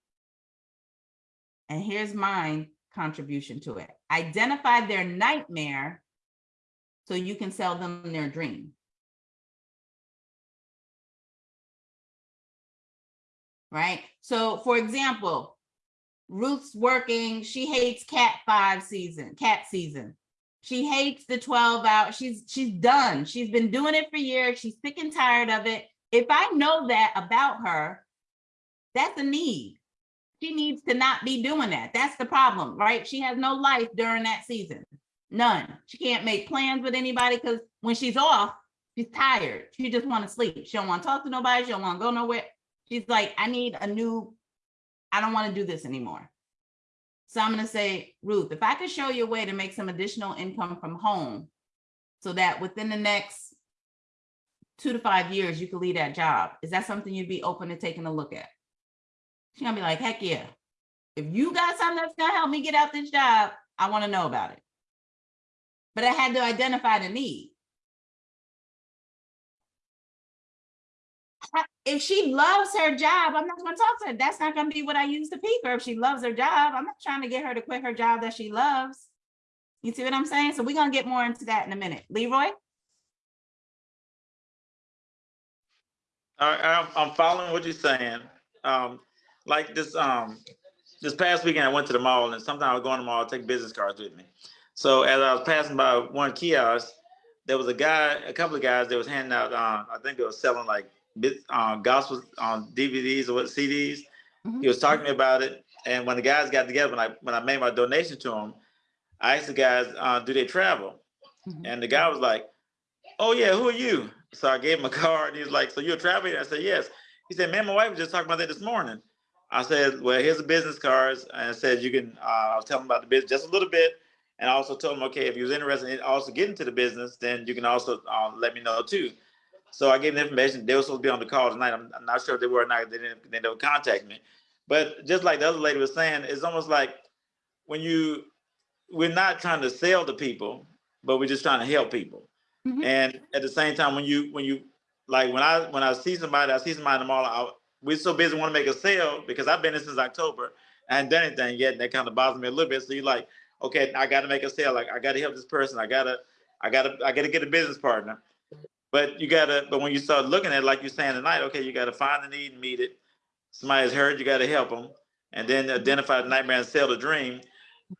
And here's mine, contribution to it. Identify their nightmare so you can sell them their dream. Right? So for example, Ruth's working, she hates cat five season, cat season. She hates the 12 hour, she's she's done. She's been doing it for years. She's sick and tired of it. If I know that about her, that's a need. She needs to not be doing that. That's the problem, right? She has no life during that season. None. She can't make plans with anybody because when she's off, she's tired. She just want to sleep. She don't want to talk to nobody. She don't want to go nowhere. She's like, I need a new, I don't want to do this anymore. So I'm going to say, Ruth, if I could show you a way to make some additional income from home so that within the next two to five years, you could leave that job. Is that something you'd be open to taking a look at? She's gonna be like, heck yeah. If you got something that's gonna help me get out this job, I wanna know about it. But I had to identify the need. If she loves her job, I'm not gonna talk to her. That's not gonna be what I use to pique her. If she loves her job, I'm not trying to get her to quit her job that she loves. You see what I'm saying? So we're gonna get more into that in a minute. Leroy? I'm, I'm following what you're saying. Um, like this, um, this past weekend, I went to the mall and sometimes I was going to the mall, take business cards with me. So as I was passing by one kiosk, there was a guy, a couple of guys that was handing out, um, I think they were selling like uh, gospel on DVDs or what CDs. He was talking to me about it. And when the guys got together, when I, when I made my donation to him, I asked the guys, uh, do they travel? And the guy was like, oh yeah, who are you? So I gave him a card. He was like, so you're a travel agent? I said, yes. He said, man, my wife was just talking about that this morning. I said, well, here's the business cards. And I said, you can, uh, I was telling him about the business just a little bit. And I also told him, okay, if he was interested in also getting into the business, then you can also uh, let me know too. So I gave them information. They were supposed to be on the call tonight. I'm, I'm not sure if they were or not. They didn't, they don't contact me. But just like the other lady was saying, it's almost like when you, we're not trying to sell to people, but we're just trying to help people. Mm-hmm. And at the same time, when you, when you, like when I, when I see somebody, I see somebody in the mall, I, we're so busy want to make a sale because I've been in since October. I hadn't done anything yet. And that kind of bothers me a little bit. So you're like, okay, I got to make a sale. Like I got to help this person. I gotta, I gotta, I gotta get a business partner. But you gotta, but when you start looking at it, like you're saying tonight, okay, you gotta find the need and meet it. Somebody's hurt, you gotta help them, and then identify the nightmare and sell the dream.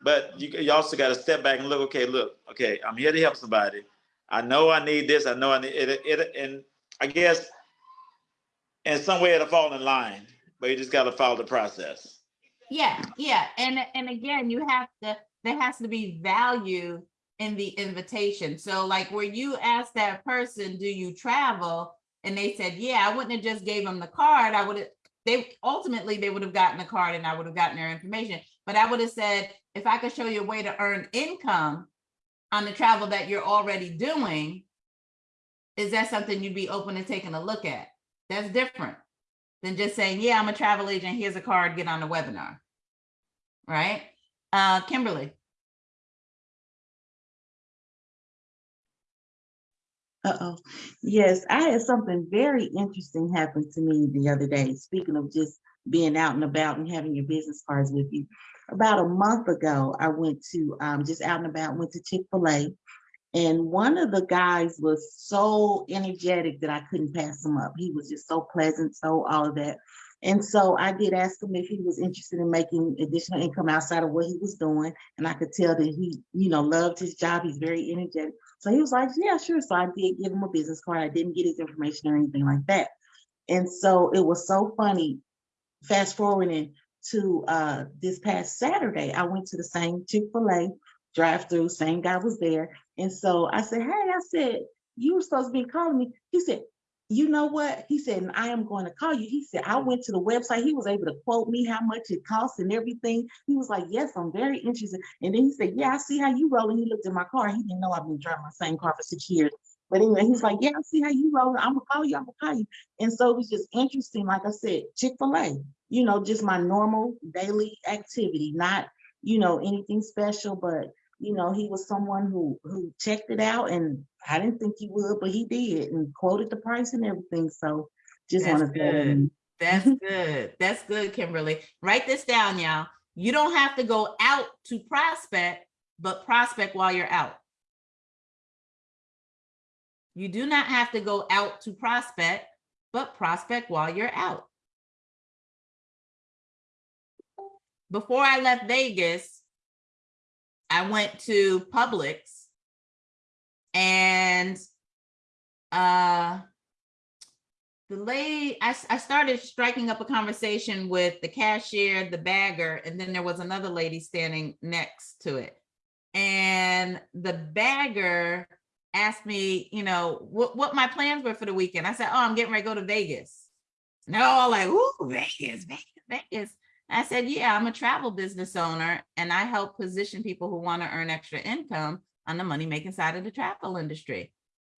But you, you also gotta step back and look. Okay, look, okay, I'm here to help somebody. I know I need this. I know I need it. it and I guess in some way it'll fall in line, but you just gotta follow the process. Yeah, yeah. And and again, you have to there has to be value in the invitation. So like where you asked that person, do you travel? And they said, yeah, I wouldn't have just gave them the card. I would have they ultimately they would have gotten the card and I would have gotten their information. But I would have said, if I could show you a way to earn income on the travel that you're already doing, is that something you'd be open to taking a look at? That's different than just saying, yeah, I'm a travel agent. Here's a card, get on the webinar. Right? Uh, Kimberly. Uh-oh. Yes, I had something very interesting happen to me the other day. Speaking of just being out and about and having your business cards with you. About a month ago, I went to um just out and about, went to Chick-fil-A. And one of the guys was so energetic that I couldn't pass him up. He was just so pleasant, so all of that. And so I did ask him if he was interested in making additional income outside of what he was doing. And I could tell that he, you know, loved his job. He's very energetic. So he was like, yeah, sure. So I did give him a business card. I didn't get his information or anything like that. And so it was so funny. Fast forwarding to uh, this past Saturday, I went to the same Chick-fil-A drive through, same guy was there. And so I said, hey, I said, you were supposed to be calling me. He said, you know what? He said, I am going to call you. He said, I went to the website. He was able to quote me how much it costs and everything. He was like, yes, I'm very interested. And then he said, yeah, I see how you roll. And he looked at my car. He didn't know I've been driving my same car for six years. But anyway, he's like, yeah, I see how you roll. I'm gonna call you. I'm gonna call you. And so it was just interesting. Like I said, Chick-fil-A, you know, just my normal daily activity, not, you know, anything special, but you know, he was someone who who checked it out and I didn't think he would, but he did and quoted the price and everything. So just want to good. Mm-hmm. That's good. That's good, Kimberly. Write this down, y'all. You don't have to go out to prospect, but prospect while you're out. You do not have to go out to prospect, but prospect while you're out. Before I left Vegas, I went to Publix and uh the lady, I, I started striking up a conversation with the cashier, the bagger, and then there was another lady standing next to it. And the bagger asked me, you know, what, what my plans were for the weekend. I said, oh, I'm getting ready to go to Vegas. And they're all like, ooh, Vegas, Vegas, Vegas. I said, yeah, I'm a travel business owner and I help position people who want to earn extra income on the money making side of the travel industry.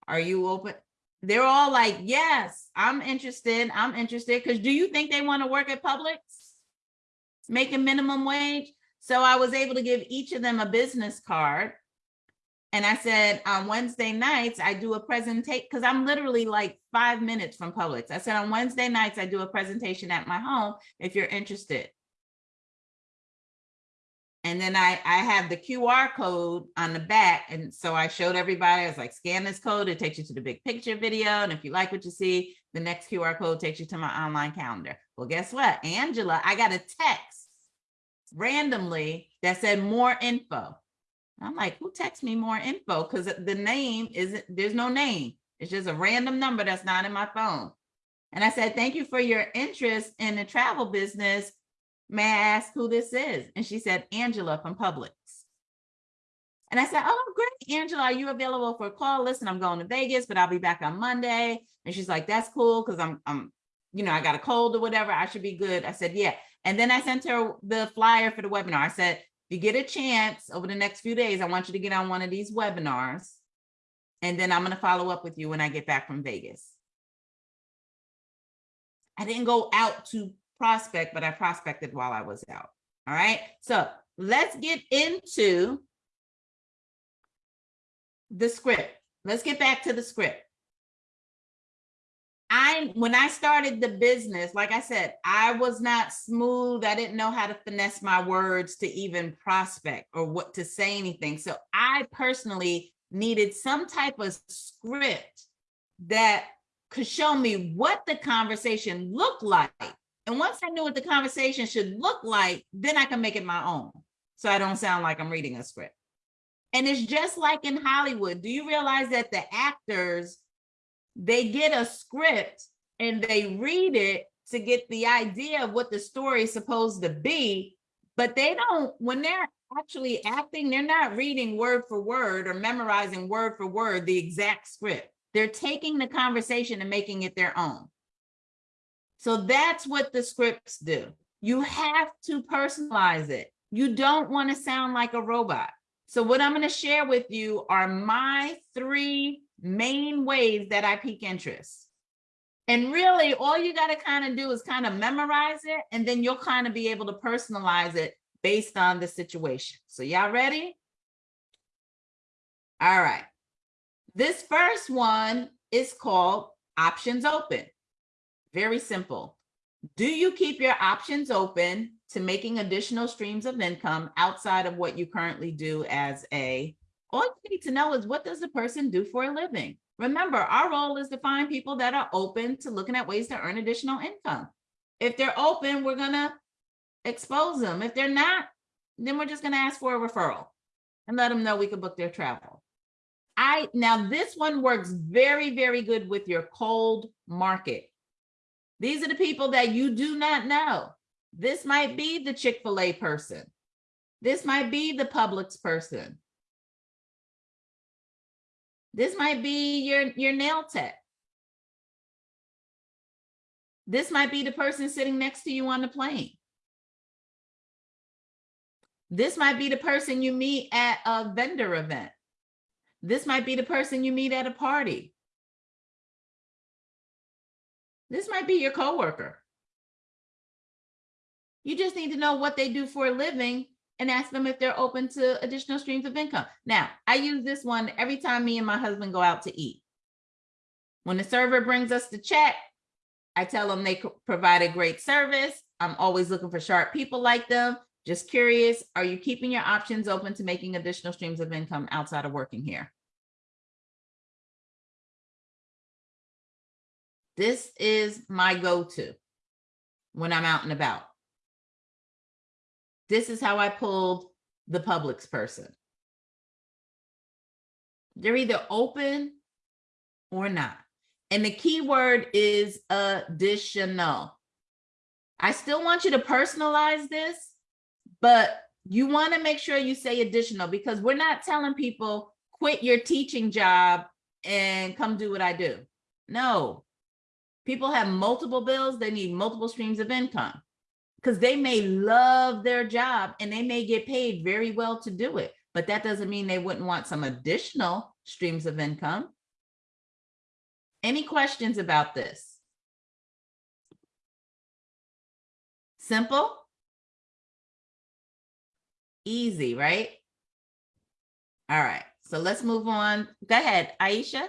Are you open? They're all like, yes, I'm interested. I'm interested. Because do you think they want to work at Publix? Making minimum wage? So I was able to give each of them a business card. And I said, on Wednesday nights, I do a presentation because I'm literally like five minutes from Publix. I said, on Wednesday nights, I do a presentation at my home if you're interested. And then I, I have the QR code on the back. And so I showed everybody, I was like, scan this code, it takes you to the big picture video. And if you like what you see, the next QR code takes you to my online calendar. Well, guess what? Angela, I got a text randomly that said more info. I'm like, who texts me more info? Because the name isn't, there's no name. It's just a random number that's not in my phone. And I said, thank you for your interest in the travel business. May I ask who this is? And she said, Angela from Publix. And I said, oh, great, Angela, are you available for a call? Listen, I'm going to Vegas, but I'll be back on Monday. And she's like, that's cool, because I'm, I'm, you know, I got a cold or whatever. I should be good. I said, yeah. And then I sent her the flyer for the webinar. I said, if you get a chance over the next few days, I want you to get on one of these webinars. And then I'm going to follow up with you when I get back from Vegas. I didn't go out to prospect, but I prospected while I was out. All right. So let's get into the script. Let's get back to the script. I, when I started the business, like I said, I was not smooth. I didn't know how to finesse my words to even prospect or what to say anything. So I personally needed some type of script that could show me what the conversation looked like. And once I knew what the conversation should look like, then I can make it my own. So I don't sound like I'm reading a script. And it's just like in Hollywood. Do you realize that the actors, they get a script and they read it to get the idea of what the story is supposed to be, but they don't, when they're actually acting, they're not reading word for word or memorizing word for word the exact script. They're taking the conversation and making it their own. So that's what the scripts do. You have to personalize it. You don't want to sound like a robot. So what I'm going to share with you are my three main ways that I pique interest. And really all you got to kind of do is kind of memorize it and then you'll kind of be able to personalize it based on the situation. So y'all ready? All right. This first one is called options open. Very simple. Do you keep your options open to making additional streams of income outside of what you currently do as a, all you need to know is what does the person do for a living? Remember, our role is to find people that are open to looking at ways to earn additional income. If they're open, we're gonna expose them. If they're not, then we're just gonna ask for a referral and let them know we can book their travel. I, now this one works very, very good with your cold market. These are the people that you do not know. This might be the Chick-fil-A person. This might be the Publix person. This might be your, your nail tech. This might be the person sitting next to you on the plane. This might be the person you meet at a vendor event. This might be the person you meet at a party. This might be your coworker. You just need to know what they do for a living and ask them if they're open to additional streams of income. Now, I use this one every time me and my husband go out to eat. When the server brings us the check, I tell them they provide a great service. I'm always looking for sharp people like them. Just curious, are you keeping your options open to making additional streams of income outside of working here? This is my go-to when I'm out and about. This is how I pulled the Publix person. They're either open or not. And the key word is additional. I still want you to personalize this, but you want to make sure you say additional because we're not telling people quit your teaching job and come do what I do. No. People have multiple bills, they need multiple streams of income because they may love their job and they may get paid very well to do it, but that doesn't mean they wouldn't want some additional streams of income. Any questions about this? Simple? Easy, right? All right, so let's move on. Go ahead, Aisha.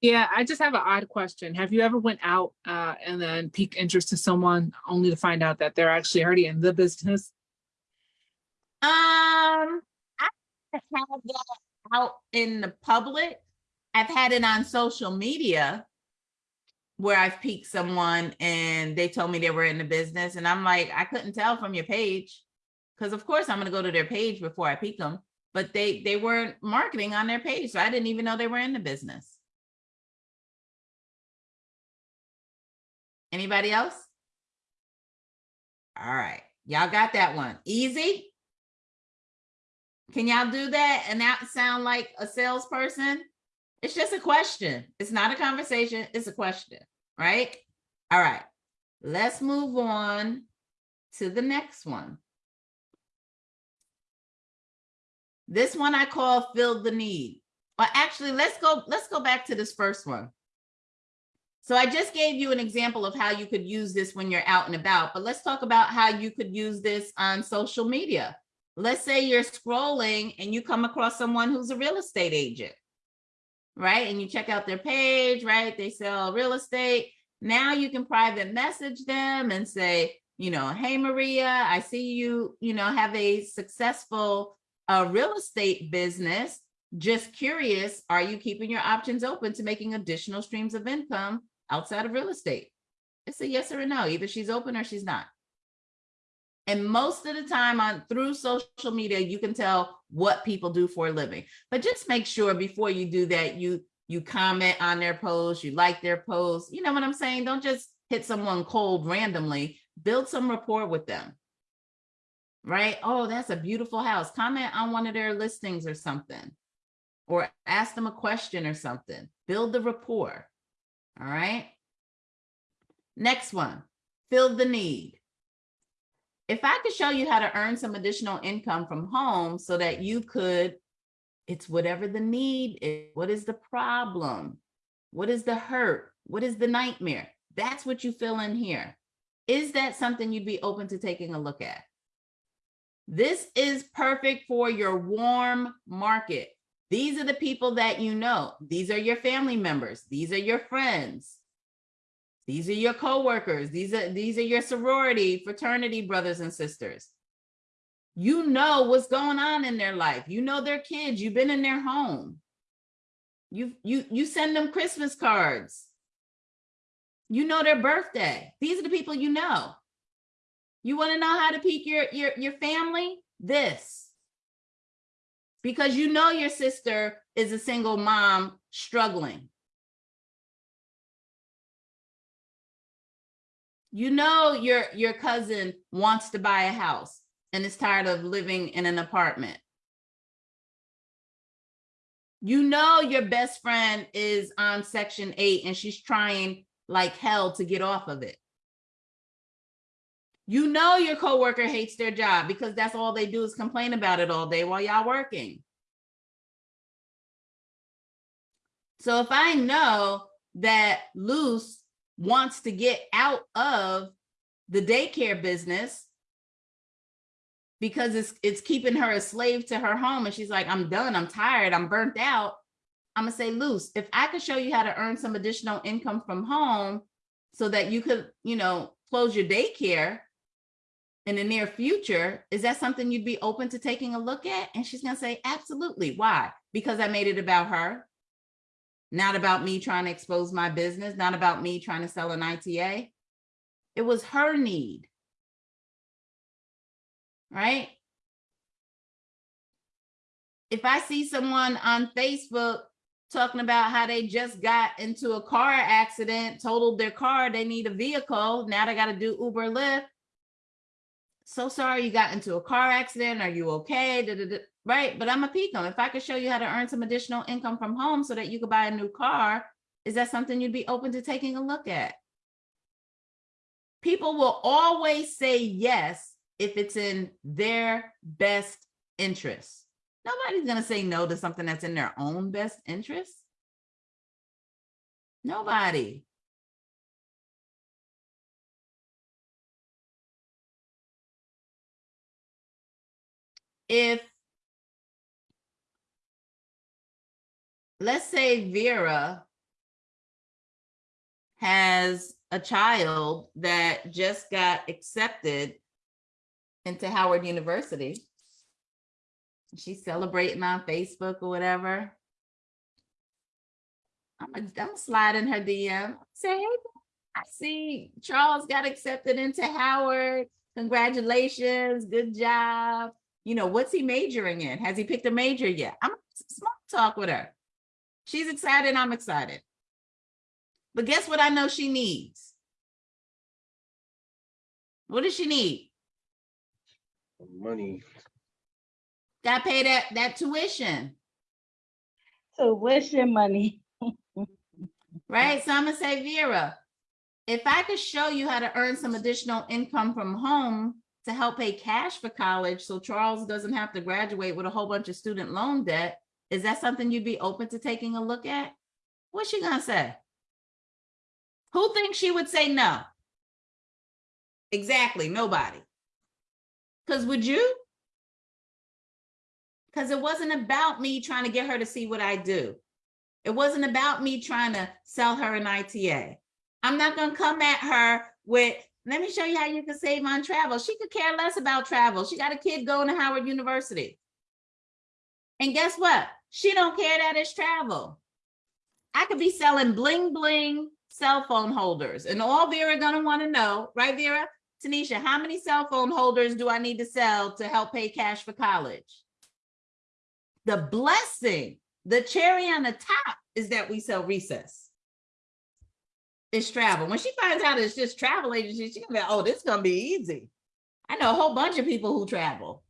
Yeah, I just have an odd question. Have you ever went out uh, and then piqued interest to someone only to find out that they're actually already in the business? Um, I have had that out in the public. I've had it on social media where I've piqued someone and they told me they were in the business and I'm like, I couldn't tell from your page. Cause of course I'm gonna go to their page before I pique them, but they, they weren't marketing on their page. So I didn't even know they were in the business. Anybody else? All right, y'all got that one. Easy? Can y'all do that and that sound like a salesperson? It's just a question. It's not a conversation, it's a question, right? All right, let's move on to the next one. This one I call fill the need. Well, actually, let's go, let's go back to this first one. So I just gave you an example of how you could use this when you're out and about, but let's talk about how you could use this on social media. Let's say you're scrolling and you come across someone who's a real estate agent, right? And you check out their page, right? They sell real estate. Now you can private message them and say, you know, hey, Maria, I see you, you know, have a successful uh, real estate business. Just curious, are you keeping your options open to making additional streams of income outside of real estate? It's a yes or a no. Either she's open or she's not. And most of the time on through social media, you can tell what people do for a living. But just make sure before you do that, you you comment on their post, you like their post. You know what I'm saying? Don't just hit someone cold randomly. Build some rapport with them. Right? Oh, that's a beautiful house. Comment on one of their listings or something. Or ask them a question or something. Build the rapport. All right. Next one, fill the need. If I could show you how to earn some additional income from home so that you could, it's whatever the need is. What is the problem? What is the hurt? What is the nightmare? That's what you fill in here. Is that something you'd be open to taking a look at? This is perfect for your warm market. These are the people that you know. These are your family members. These are your friends. These are your coworkers. These are these are your sorority, fraternity brothers and sisters. You know what's going on in their life. You know their kids. You've been in their home. You you you send them Christmas cards. You know their birthday. These are the people you know. You want to know how to pique your your your family? This because you know your sister is a single mom struggling. You know your, your cousin wants to buy a house and is tired of living in an apartment. You know your best friend is on section eight and she's trying like hell to get off of it. You know your coworker hates their job because that's all they do is complain about it all day while y'all working. So if I know that Luce wants to get out of the daycare business because it's it's keeping her a slave to her home and she's like, I'm done, I'm tired, I'm burnt out. I'm gonna say, Luce, if I could show you how to earn some additional income from home so that you could, you know, close your daycare in the near future, is that something you'd be open to taking a look at? And she's gonna say, absolutely. Why? Because I made it about her. Not about me trying to expose my business, not about me trying to sell an ITA. It was her need. Right? If I see someone on Facebook talking about how they just got into a car accident, totaled their car, they need a vehicle, now they got to do Uber Lyft. So sorry you got into a car accident. Are you okay? Da, da, da. Right. But I'm a them. If I could show you how to earn some additional income from home so that you could buy a new car, is that something you'd be open to taking a look at? People will always say yes if it's in their best interest. Nobody's going to say no to something that's in their own best interest. Nobody. If, let's say Vera has a child that just got accepted into Howard University, she's celebrating on Facebook or whatever. I'm gonna slide in her DM. Say, hey, I see Charles got accepted into Howard. Congratulations, good job. You know, what's he majoring in? Has he picked a major yet? I'm small talk with her. She's excited, I'm excited. But guess what I know she needs? What does she need? Money. Got to pay that that tuition. Tuition money. right? So I'm gonna say, Vera, if I could show you how to earn some additional income from home to help pay cash for college so Charles doesn't have to graduate with a whole bunch of student loan debt, is that something you'd be open to taking a look at? What's she gonna say? Who thinks she would say no? Exactly, nobody. Because would you? Because it wasn't about me trying to get her to see what I do. It wasn't about me trying to sell her an ITA. I'm not going to come at her with, let me show you how you can save on travel. She could care less about travel. She got a kid going to Howard University. And guess what? She don't care that it's travel. I could be selling bling bling cell phone holders and all Vera gonna want to know, right Vera? Tanisha, how many cell phone holders do I need to sell to help pay cash for college? The blessing, the cherry on the top is that we sell recess. It's travel. When she finds out it's just travel agency, she's gonna be, oh, this is gonna be easy. I know a whole bunch of people who travel.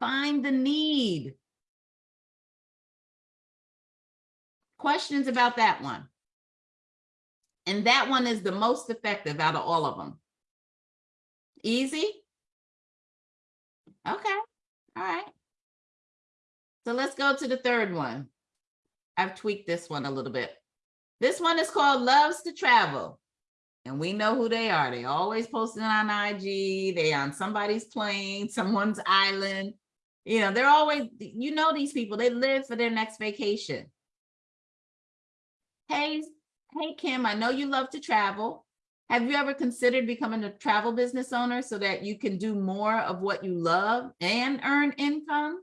Find the need. Questions about that one? And that one is the most effective out of all of them. Easy? Okay, all right. So let's go to the third one. I've tweaked this one a little bit. This one is called Loves to Travel. And we know who they are. They always posting on IG. They on somebody's plane, someone's island. You know, they're always, you know these people, they live for their next vacation. Hey, hey, Kim, I know you love to travel. Have you ever considered becoming a travel business owner so that you can do more of what you love and earn income?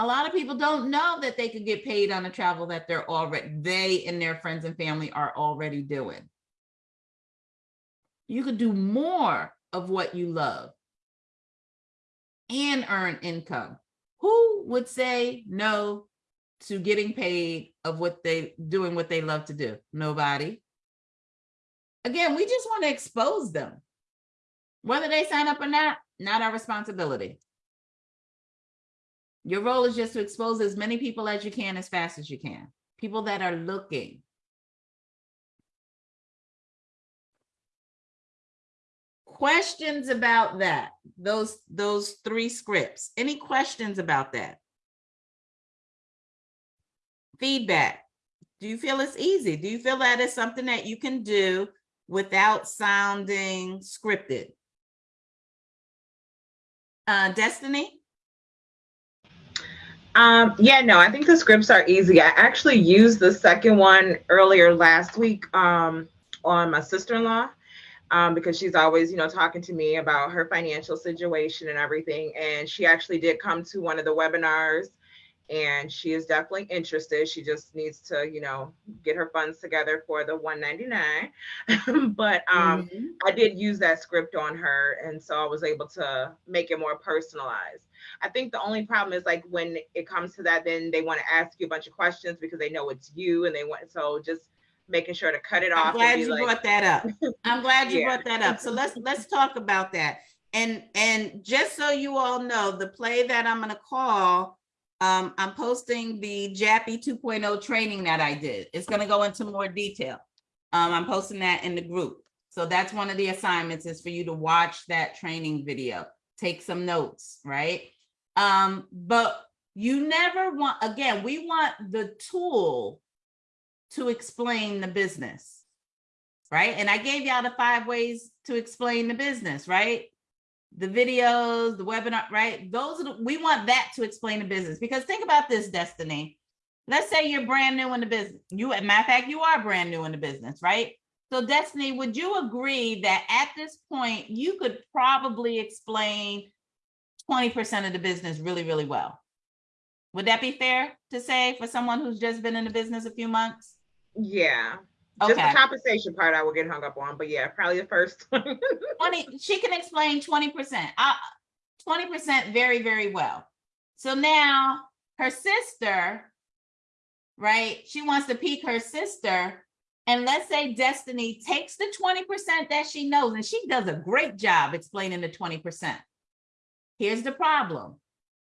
A lot of people don't know that they could get paid on the travel that they're already, they and their friends and family are already doing. You could do more of what you love and earn income. Who would say no to getting paid of what they doing what they love to do? Nobody. Again, we just want to expose them. Whether they sign up or not, not our responsibility. Your role is just to expose as many people as you can as fast as you can. People that are looking. Questions about that? Those those three scripts. Any questions about that? feedback. Do you feel it's easy? Do you feel that is something that you can do without sounding scripted? Uh, Destiny? Um, yeah, no, I think the scripts are easy. I actually used the second one earlier last week um, on my sister-in-law um, because she's always, you know, talking to me about her financial situation and everything. And she actually did come to one of the webinars and she is definitely interested. She just needs to, you know, get her funds together for the 199. but um, Mhm. I did use that script on her, and so I was able to make it more personalized. I think the only problem is like when it comes to that, then they want to ask you a bunch of questions because they know it's you, and they want so just making sure to cut it off. I'm glad you like, brought that up. I'm glad you Yeah. brought that up. So let's, let's talk about that. And, and just so you all know, the play that I'm gonna call, um, I'm posting the JAPI 2.0 training that I did. It's gonna go into more detail. Um, I'm posting that in the group. So that's one of the assignments is for you to watch that training video, take some notes, right? Um, but you never want, again, we want the tool to explain the business, right? And I gave y'all the five ways to explain the business, right? The videos, the webinar, right? Those are the, we want that to explain the business because think about this, Destiny. Let's say you're brand new in the business. You, as matter of fact, you are brand new in the business, right? So Destiny, would you agree that at this point you could probably explain 20% of the business really, really well? Would that be fair to say for someone who's just been in the business a few months? yeah. Just Okay. the compensation part I will get hung up on, but yeah, probably the first one. 20, she can explain 20%, uh, 20% very, very well. So now her sister, right? She wants to pique her sister. And let's say Destiny takes the 20% that she knows, and she does a great job explaining the 20%. Here's the problem.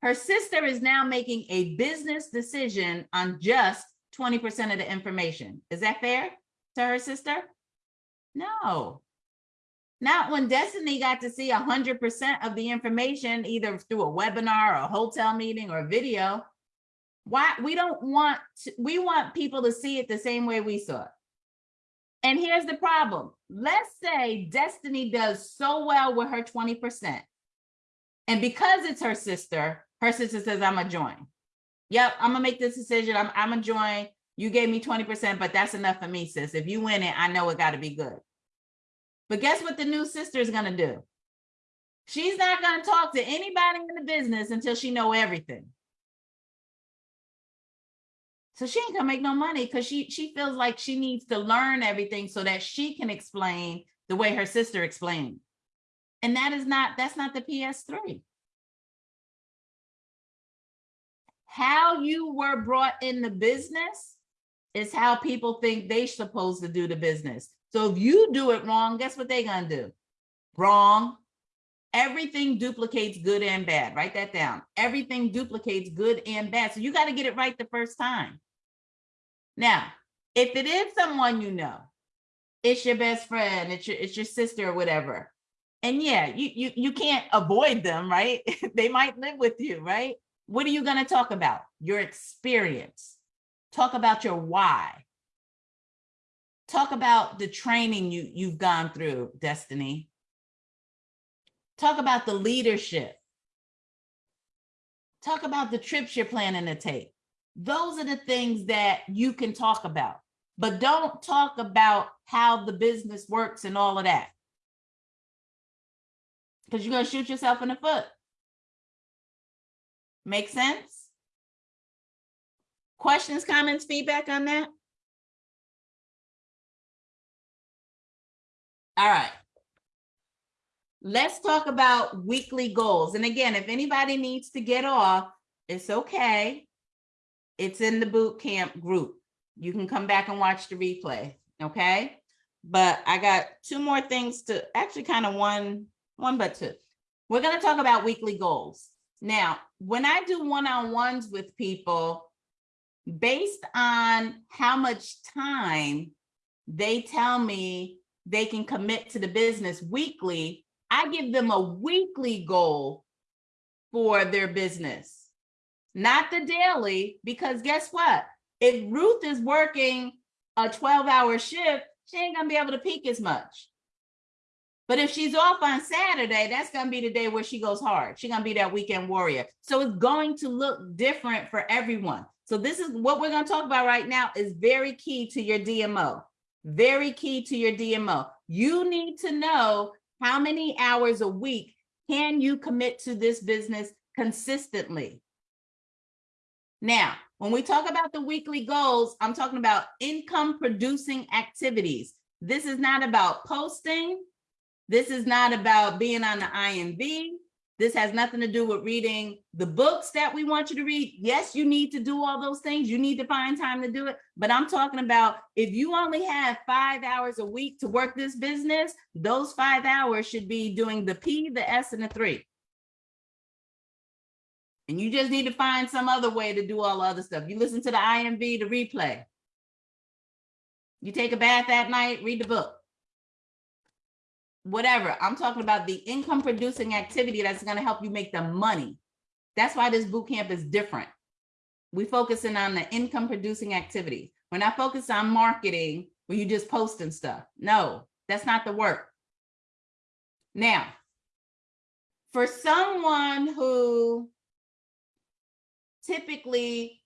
Her sister is now making a business decision on just 20% of the information. Is that fair to her sister? No. Not when Destiny got to see hundred percent of the information, either through a webinar or a hotel meeting or video. Why, we don't want, to- we want people to see it the same way we saw it. And here's the problem. Let's say Destiny does so well with her twenty percent. And because it's her sister, her sister says, I'm a join. Yep, I'm gonna make this decision. I'm, I'm a join. You gave me twenty percent, but that's enough for me, sis. If you win it, I know it gotta be good. But guess what the new sister is gonna do? She's not gonna talk to anybody in the business until she know everything. So she ain't gonna make no money because she she feels like she needs to learn everything so that she can explain the way her sister explained. And that is not, that's not the PS3. How you were brought in the business is how people think they're supposed to do the business. So if you do it wrong, guess what they're gonna do? Wrong. Everything duplicates good and bad. Write that down. Everything duplicates good and bad. So you got to get it right the first time. Now, if it is someone you know, it's your best friend, it's your, it's your sister or whatever. And yeah, you, you, you can't avoid them, right? they might live with you, right? What are you going to talk about? Your experience. Talk about your why. Talk about the training you, you've gone through, Destiny. Talk about the leadership. Talk about the trips you're planning to take. Those are the things that you can talk about, but don't talk about how the business works and all of that. Because you're going to shoot yourself in the foot. Make sense? Questions, comments, feedback on that? All right. Let's talk about weekly goals. And again, if anybody needs to get off, it's okay. It's in the boot camp group. You can come back and watch the replay, okay? But I got two more things to, actually kind of one, one but two. We're gonna talk about weekly goals. Now, when I do one-on-ones with people, based on how much time they tell me they can commit to the business weekly, I give them a weekly goal for their business, not the daily, because guess what? If Ruth is working a 12 hour shift, she ain't gonna be able to peak as much. But if she's off on Saturday, that's gonna be the day where she goes hard. She's gonna be that weekend warrior. So it's going to look different for everyone. So this is what we're gonna talk about right now is very key to your DMO. Very key to your DMO. You need to know how many hours a week can you commit to this business consistently. Now, when we talk about the weekly goals, I'm talking about income producing activities. This is not about posting. This is not about being on the IMV. This has nothing to do with reading the books that we want you to read. Yes, you need to do all those things. You need to find time to do it. But I'm talking about if you only have five hours a week to work this business, those five hours should be doing the P, the S, and the three. And you just need to find some other way to do all the other stuff. You listen to the IMV, the replay. You take a bath at night, read the book. Whatever. I'm talking about the income producing activity that's going to help you make the money. That's why this boot camp is different. We focusing on the income producing activity. We're not focused on marketing where you just posting stuff. No, that's not the work. Now, for someone who typically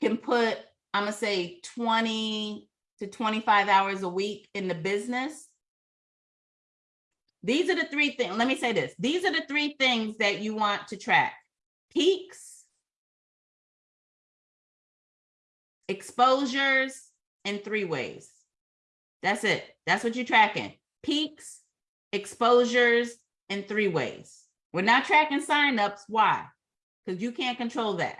can put, I'm gonna say 20 to 25 hours a week in the business. These are the three things, let me say this. These are the three things that you want to track. Peaks, exposures, and three ways. That's it. That's what you're tracking. Peaks, exposures, and three ways. We're not tracking signups. Why? Because you can't control that.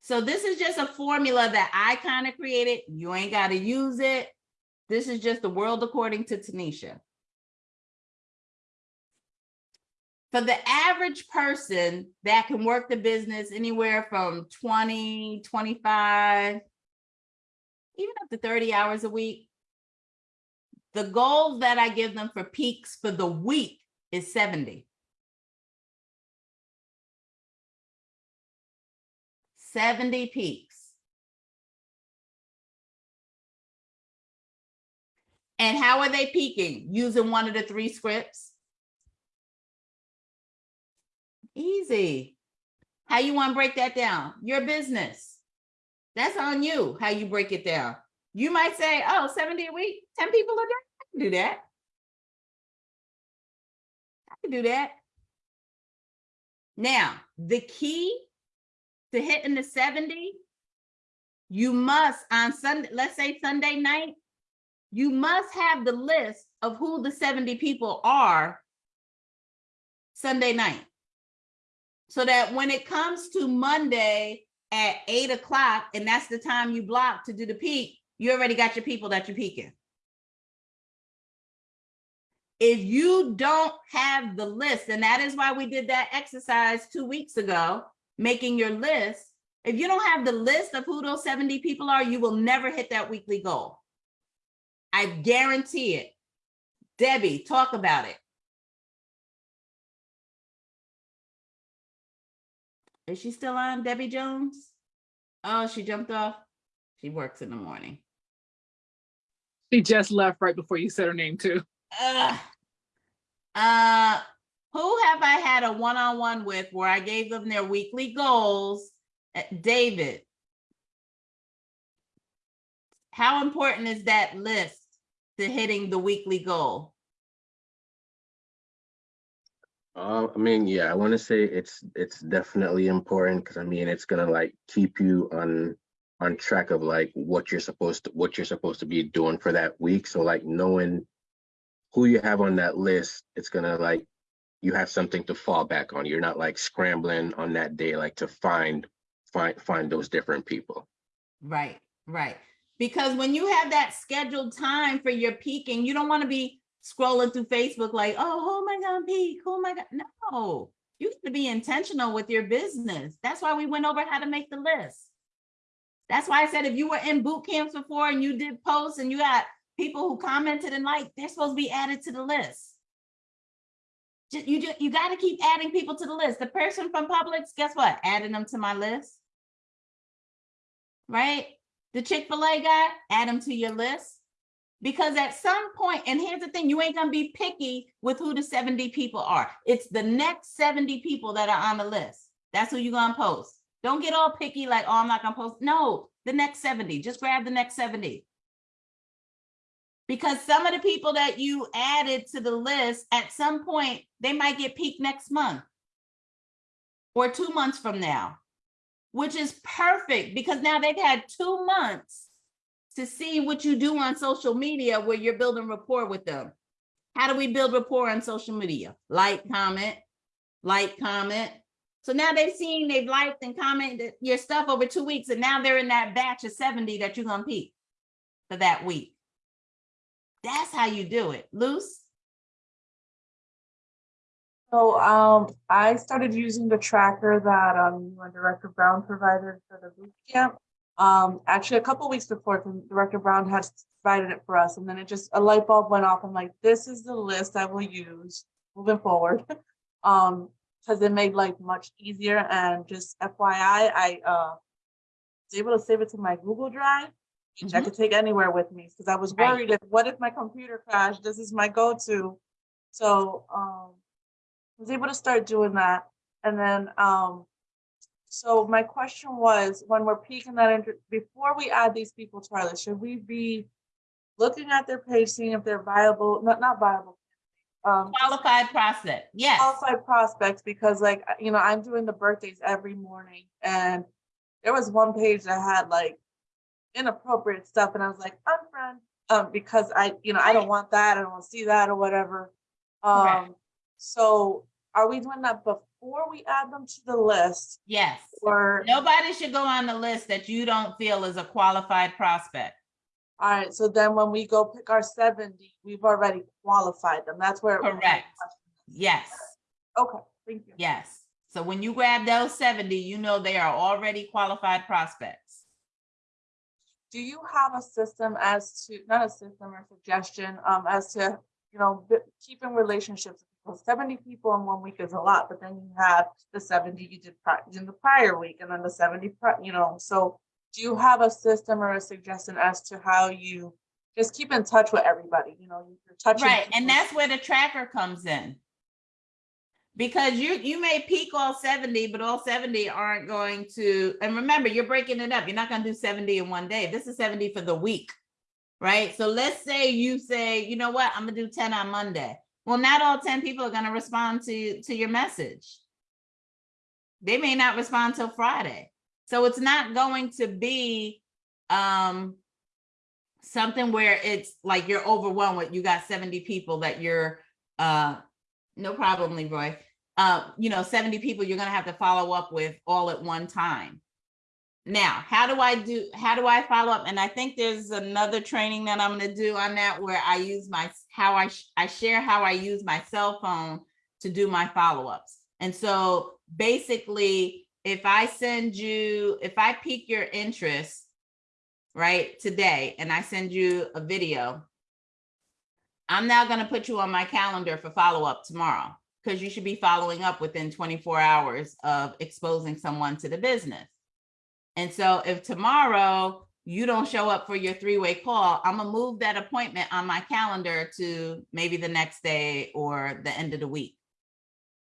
So this is just a formula that I kind of created. You ain't got to use it. This is just the world according to Tanisha. For the average person that can work the business anywhere from 20, 25, even up to 30 hours a week, the goal that I give them for peaks for the week is 70. 70 peaks. And how are they peaking? Using one of the three scripts? Easy. How you want to break that down? Your business. That's on you, how you break it down. You might say, oh, 70 a week, 10 people a day. I can do that. I can do that. Now, the key to hitting the 70, you must on Sunday, let's say Sunday night, you must have the list of who the 70 people are Sunday night. So that when it comes to Monday at eight o'clock, and that's the time you block to do the peak, you already got your people that you're peaking. If you don't have the list, and that is why we did that exercise two weeks ago, making your list, if you don't have the list of who those 70 people are, you will never hit that weekly goal. I guarantee it. Debbie, talk about it. Is she still on, Debbie Jones? Oh, she jumped off. She works in the morning. She just left right before you said her name too. Ugh. Uh, who have I had a one-on-one with where I gave them their weekly goals? Uh, David. How important is that list to hitting the weekly goal? Uh, I mean, yeah, I want to say it's it's definitely important because I mean it's gonna like keep you on on track of like what you're supposed to what you're supposed to be doing for that week. So like knowing who you have on that list, it's gonna like you have something to fall back on. You're not like scrambling on that day like to find find find those different people. Right, right. Because when you have that scheduled time for your peaking, you don't want to be scrolling through Facebook like, oh, who am I gonna peak? Who am I gonna? No, you have to be intentional with your business. That's why we went over how to make the list. That's why I said if you were in boot camps before and you did posts and you got people who commented and liked, they're supposed to be added to the list. Ju- You just, you got to keep adding people to the list. The person from Publix, guess what? Adding them to my list. Right? The Chick-fil-A guy, add them to your list. Because at some point, and here's the thing, you ain't gonna be picky with who the 70 people are. It's the next 70 people that are on the list. That's who you're gonna post. Don't get all picky like, oh, I'm not gonna post. No, the next 70. Just grab the next 70. Because some of the people that you added to the list, at some point, they might get peaked next month or two months from now, which is perfect because now they've had two months to see what you do on social media where you're building rapport with them. How do we build rapport on social media? Like, comment, like, comment. So now they've seen, they've liked and commented your stuff over two weeks, and now they're in that batch of 70 that you're gonna peak for that week. That's how you do it. Luce? So um, I started using the tracker that um, you and Director Brown provided for the boot camp. Um, actually, a couple weeks before, the Director Brown had provided it for us, and then it just a light bulb went off. I'm like, this is the list I will use moving forward. um, because it made life much easier. And just FYI, I uh was able to save it to my Google Drive, which I Mhm. could take anywhere with me because I was Right. worried if what if my computer crashed? This is my go-to. So um was able to start doing that. And then um so my question was when we're peaking that before we add these people to our list, should we be looking at their page, seeing if they're viable, not not viable, um Qualified prospect, yes. qualified prospects because like you know i'm doing the birthdays every morning and there was one page that had like inappropriate stuff and i was like unfriend um because i you know i don't want that i don't want to see that or whatever um so are we doing that before we add them to the list Yes. or Nobody should go on the list that you don't feel is a qualified prospect. all right so then when we go pick our 70 we've already qualified them that's where Correct. Yes, okay thank you yes. So when you grab those 70, you know they are already qualified prospects. do you have a system as to, not a system or suggestion, um, as to, you know, b- keeping relationships? Well, seventy people in one week is a lot, but then you have the seventy you did in the prior week and then the seventy, you know, so do you have a system or a suggestion as to how you just keep in touch with everybody, you know, you're touching. Right, and that's where the tracker comes in. Because you, you may peak all 70, but all 70 aren't going to, and remember, you're breaking it up. You're not gonna do 70 in one day. This is 70 for the week. Right? So let's say you say, you know what, I'm gonna do 10 on Monday. Well, not all 10 people are gonna respond to, to your message. They may not respond till Friday. So it's not going to be, um, something where it's like you're overwhelmed with, you got 70 people that you're, uh, no problem, Leroy. Uh, you know, 70 people you're gonna have to follow up with all at one time. Now, how do I do, how do I follow up? And I think there's another training that I'm gonna do on that where I use my, how I, I share how I use my cell phone to do my follow-ups. And so basically, if I send you, if I pique your interest, right, today, and I send you a video, I'm now gonna put you on my calendar for follow-up tomorrow, because you should be following up within 24 hours of exposing someone to the business. And so if tomorrow you don't show up for your three-way call, I'm gonna move that appointment on my calendar to maybe the next day or the end of the week.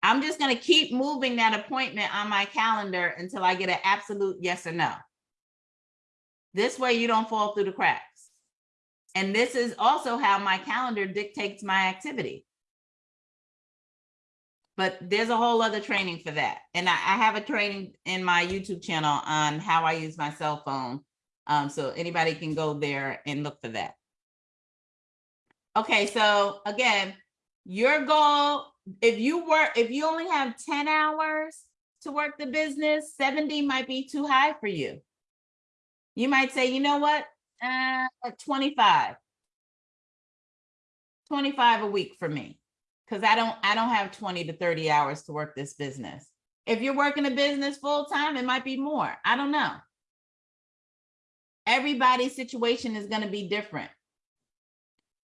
I'm just gonna keep moving that appointment on my calendar until I get an absolute yes or no. This way you don't fall through the cracks. And this is also how my calendar dictates my activity. But there's a whole other training for that. And I, I have a training in my YouTube channel on how I use my cell phone. Um, so anybody can go there and look for that. Okay, so again, your goal, if you work, if you only have 10 hours to work the business, 70 might be too high for you. You might say, you know what, uh, 25. 25 a week for me because I don't I don't have 20 to 30 hours to work this business. If you're working a business full time, it might be more. I don't know. Everybody's situation is going to be different.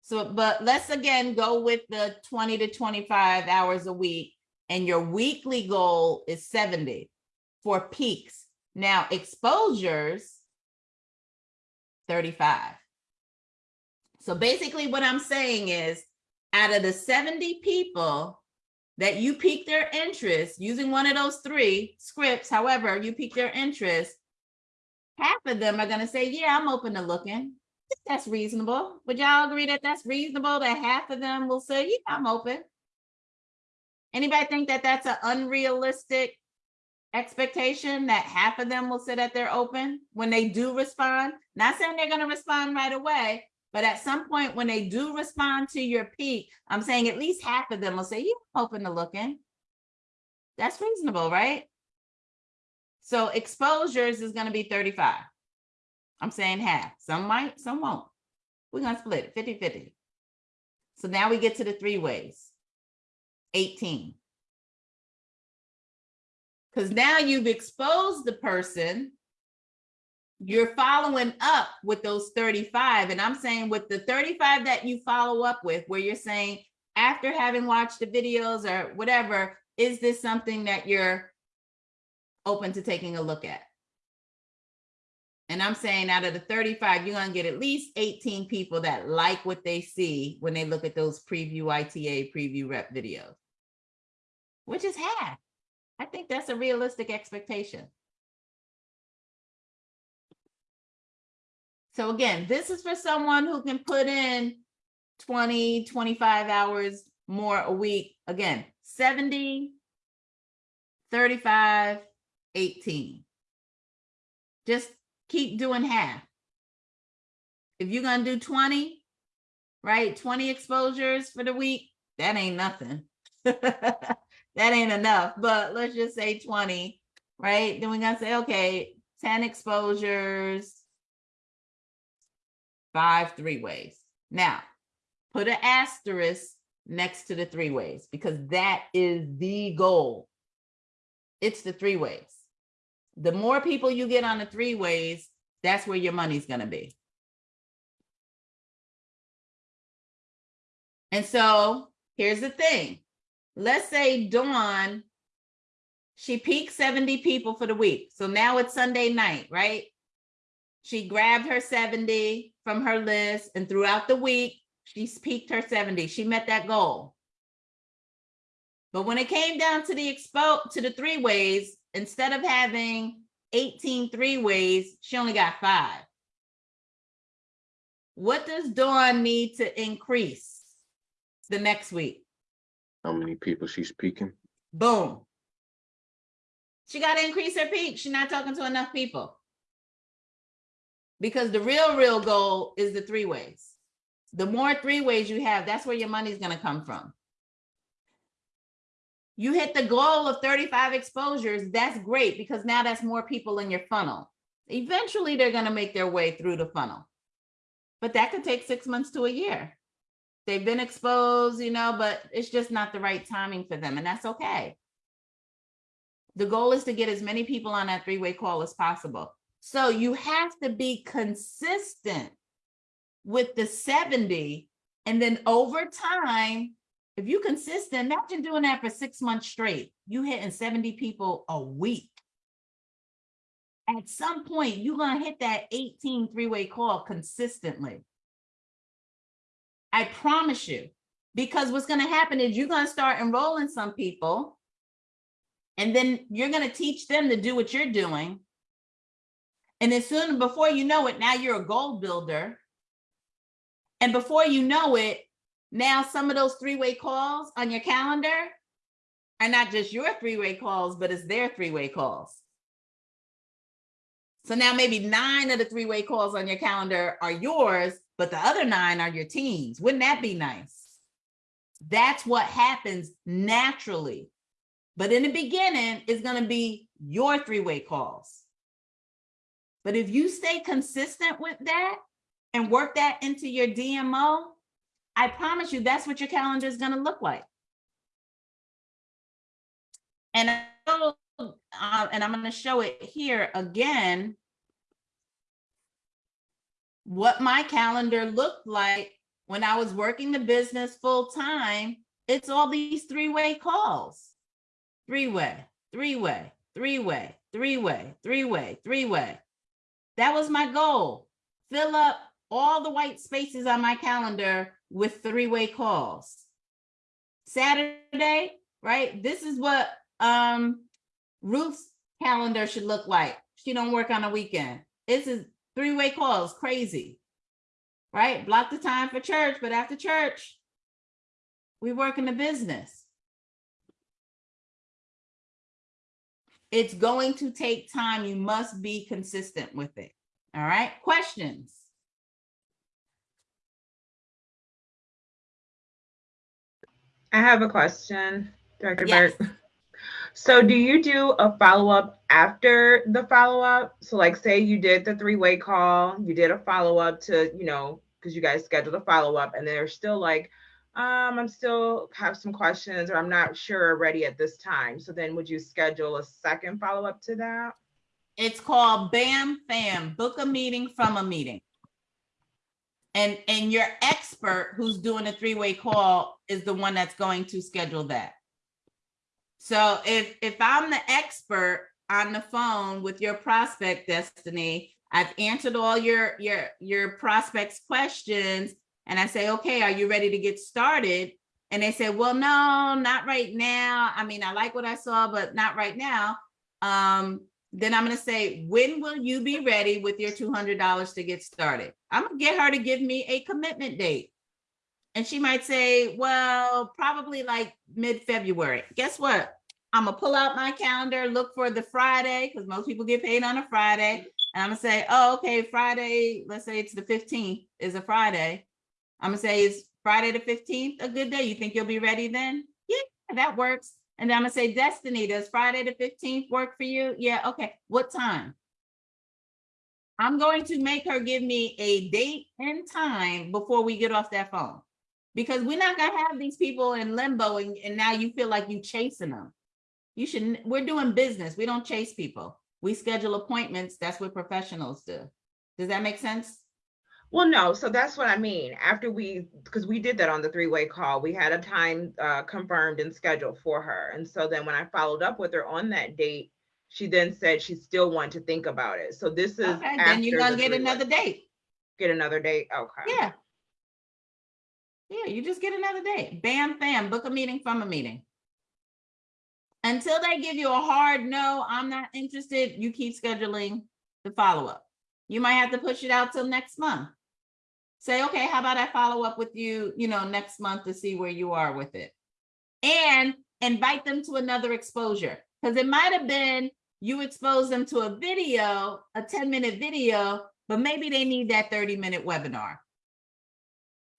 So, but let's again go with the 20 to 25 hours a week, and your weekly goal is 70 for peaks. Now, exposures 35. So basically what I'm saying is out of the 70 people that you pique their interest using one of those three scripts, however you pique their interest, half of them are gonna say, yeah, I'm open to looking. That's reasonable. Would y'all agree that that's reasonable that half of them will say, yeah, I'm open? Anybody think that that's an unrealistic expectation that half of them will say that they're open when they do respond? Not saying they're gonna respond right away, but at some point when they do respond to your peak, I'm saying at least half of them will say, I'm open to looking. That's reasonable, right? So exposures is gonna be 35. I'm saying half. Some might, some won't. We're gonna split it 50 50. So now we get to the three ways. 18. Because now you've exposed the person. You're following up with those 35. And I'm saying with the 35 that you follow up with, where you're saying, after having watched the videos or whatever, is this something that you're open to taking a look at? And I'm saying out of the 35, you're gonna get at least 18 people that like what they see when they look at those preview ITA preview rep videos. Which is half. I think that's a realistic expectation. So again, this is for someone who can put in 20, 25 hours more a week. Again, 70, 35, 18. Just keep doing half. If you're gonna do 20, right, 20 exposures for the week, that ain't nothing. that ain't enough, but let's just say 20, right? Then we're gonna say, okay, 10 exposures, five three ways. Now, put an asterisk next to the three ways because that is the goal. It's the three ways. The more people you get on the three ways, that's where your money's gonna be. And so here's the thing. Let's say Dawn, she peaked 70 people for the week. So now it's Sunday night, right? She grabbed her 70 from her list and throughout the week, she's peaked her 70. She met that goal. But when it came down to the expo to the three ways, instead of having 18 three ways, she only got five. What does Dawn need to increase the next week? How many people she's speaking? Boom. She got to increase her peak. She's not talking to enough people. Because the real, real goal is the three ways. The more three ways you have, that's where your money's going to come from. You hit the goal of 35 exposures, that's great because now that's more people in your funnel. Eventually, they're going to make their way through the funnel. But that could take six months to a year. They've been exposed, you know, but it's just not the right timing for them, and that's okay. The goal is to get as many people on that three-way call as possible. So you have to be consistent with the 70, and then over time, if you consistent, imagine doing that for six months straight. You hitting 70 people a week. At some point, you're gonna hit that 18 three-way call consistently. I promise you, because what's gonna happen is you're gonna start enrolling some people and then you're gonna teach them to do what you're doing. And as soon before you know it, now you're a goal builder. And before you know it, now some of those three-way calls on your calendar are not just your three-way calls, but it's their three-way calls. So now maybe nine of the three-way calls on your calendar are yours, but the other nine are your teams. Wouldn't that be nice? That's what happens naturally. But in the beginning, it's going to be your three-way calls. But if you stay consistent with that and work that into your DMO, I promise you that's what your calendar is going to look like. And, uh, and I'm going to show it here again what my calendar looked like when I was working the business full time. It's all these three-way calls. Three-way, three-way, three-way, three-way, three-way, three-way. That was my goal. Fill up all the white spaces on my calendar with three-way calls. Saturday, right? This is what um Ruth's calendar should look like. She don't work on a weekend. This is three-way calls, crazy. Right? Block the time for church, but after church, we work in the business. It's going to take time. You must be consistent with it. All right, questions? I have a question, Director Yes. Burke. So do you do a follow-up after the follow-up? So like say you did the three-way call, you did a follow-up to, you know, because you guys scheduled a follow-up and they're still like, um, I'm still have some questions or I'm not sure or ready at this time. So then would you schedule a second follow-up to that? It's called BAM FAM, book a meeting from a meeting. And, and your expert who's doing a three-way call is the one that's going to schedule that. So if, if I'm the expert on the phone with your prospect destiny, I've answered all your, your, your prospects questions. And I say, okay, are you ready to get started? And they say, well, no, not right now. I mean, I like what I saw, but not right now. Um, then I'm gonna say, when will you be ready with your two hundred dollars to get started? I'm gonna get her to give me a commitment date. And she might say, well, probably like mid-February. Guess what? I'm gonna pull out my calendar, look for the Friday, because most people get paid on a Friday. And I'm gonna say, oh, okay, Friday, let's say it's the 15th is a Friday. I'm gonna say, is Friday the 15th a good day? You think you'll be ready then? Yeah, that works. And then I'm gonna say, Destiny, does Friday the 15th work for you? Yeah, okay. What time? I'm going to make her give me a date and time before we get off that phone. Because we're not gonna have these people in limbo and, and now you feel like you're chasing them. You should, we're doing business. We don't chase people. We schedule appointments. That's what professionals do. Does that make sense? Well, no, so that's what I mean. After we, because we did that on the three-way call, we had a time uh, confirmed and scheduled for her. And so then when I followed up with her on that date, she then said she still wanted to think about it. So this is Okay, then you're gonna get another date. Get another date, okay. Yeah. Yeah, you just get another date. Bam, bam, book a meeting from a meeting. Until they give you a hard no, I'm not interested, you keep scheduling the follow-up. You might have to push it out till next month. Say, okay, how about I follow up with you, you know, next month to see where you are with it? And invite them to another exposure, because it might have been you expose them to a video, a 10-minute video, but maybe they need that 30-minute webinar.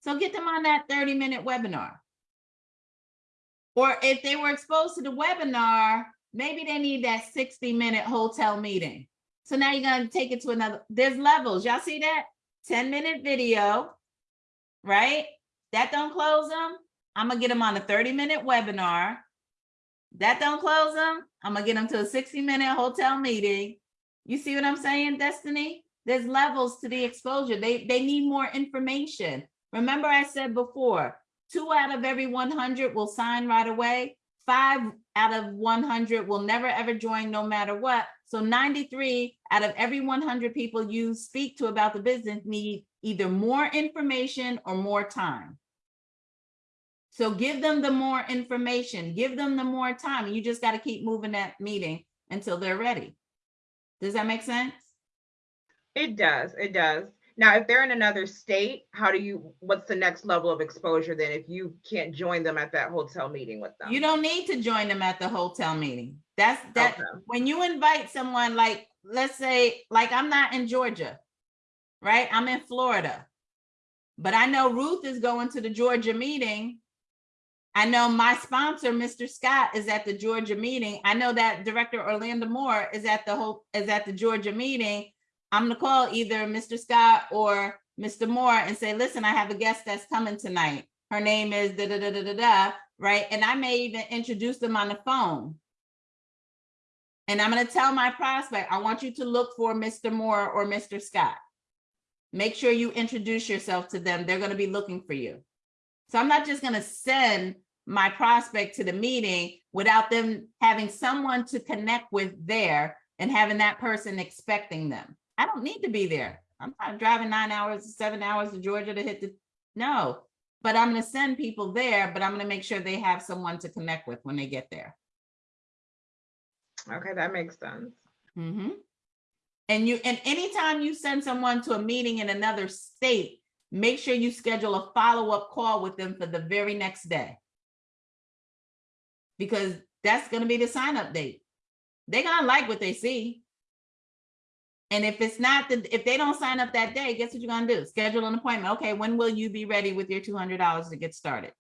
So get them on that 30-minute webinar. Or if they were exposed to the webinar, maybe they need that 60-minute hotel meeting. So now you're gonna take it to another, there's levels. Y'all see that? 10-minute video, right? That don't close them. I'm gonna get them on a 30-minute webinar. That don't close them. I'm gonna get them to a 60-minute hotel meeting. You see what I'm saying, Destiny? There's levels to the exposure. They, they need more information. Remember I said before, two out of every 100 will sign right away. Five out of 100 will never ever join no matter what. So 93 out of every 100 people you speak to about the business need either more information or more time. So give them the more information, give them the more time. You just got to keep moving that meeting until they're ready. Does that make sense? It does, it does. Now, if they're in another state, how do you, what's the next level of exposure then if you can't join them at that hotel meeting with them? You don't need to join them at the hotel meeting. That's that, when you invite someone like, let's say, like I'm not in Georgia, right? I'm in Florida. But I know Ruth is going to the Georgia meeting. I know my sponsor, Mr. Scott, is at the Georgia meeting. I know that Director Orlando Moore is at the whole, is at the Georgia meeting. I'm gonna call either Mr. Scott or Mr. Moore and say, listen, I have a guest that's coming tonight. Her name is da da da da da da, right? And I may even introduce them on the phone. And I'm gonna tell my prospect, I want you to look for Mr. Moore or Mr. Scott. Make sure you introduce yourself to them. They're gonna be looking for you. So I'm not just gonna send my prospect to the meeting without them having someone to connect with there and having that person expecting them. I don't need to be there. I'm not driving nine hours, seven hours to Georgia to hit the, no. But I'm gonna send people there, but I'm gonna make sure they have someone to connect with when they get there. Okay, that makes sense. Mm-hmm. And you, and anytime you send someone to a meeting in another state, make sure you schedule a follow-up call with them for the very next day. Because that's gonna be the sign up date. They're gonna like what they see. And if it's not, the if they don't sign up that day, guess what you're gonna do? Schedule an appointment. Okay, when will you be ready with your two hundred dollars to get started?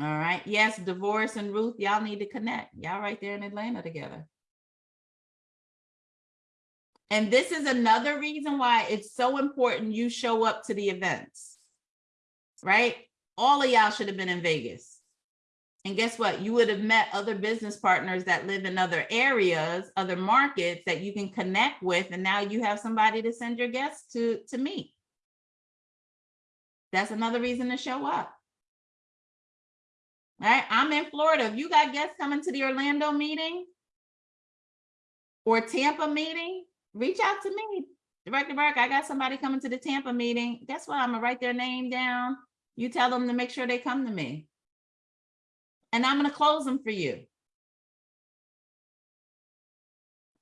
All right, yes, Divorce and Ruth, y'all need to connect. Y'all right there in Atlanta together. And this is another reason why it's so important you show up to the events. Right? All of y'all should have been in Vegas. And guess what? You would have met other business partners that live in other areas, other markets that you can connect with. And now you have somebody to send your guests to, to meet. That's another reason to show up. All right, I'm in Florida. If you got guests coming to the Orlando meeting or Tampa meeting, reach out to me. Director Burke, I got somebody coming to the Tampa meeting. Guess what? I'm gonna write their name down. You tell them to make sure they come to me. And I'm gonna close them for you.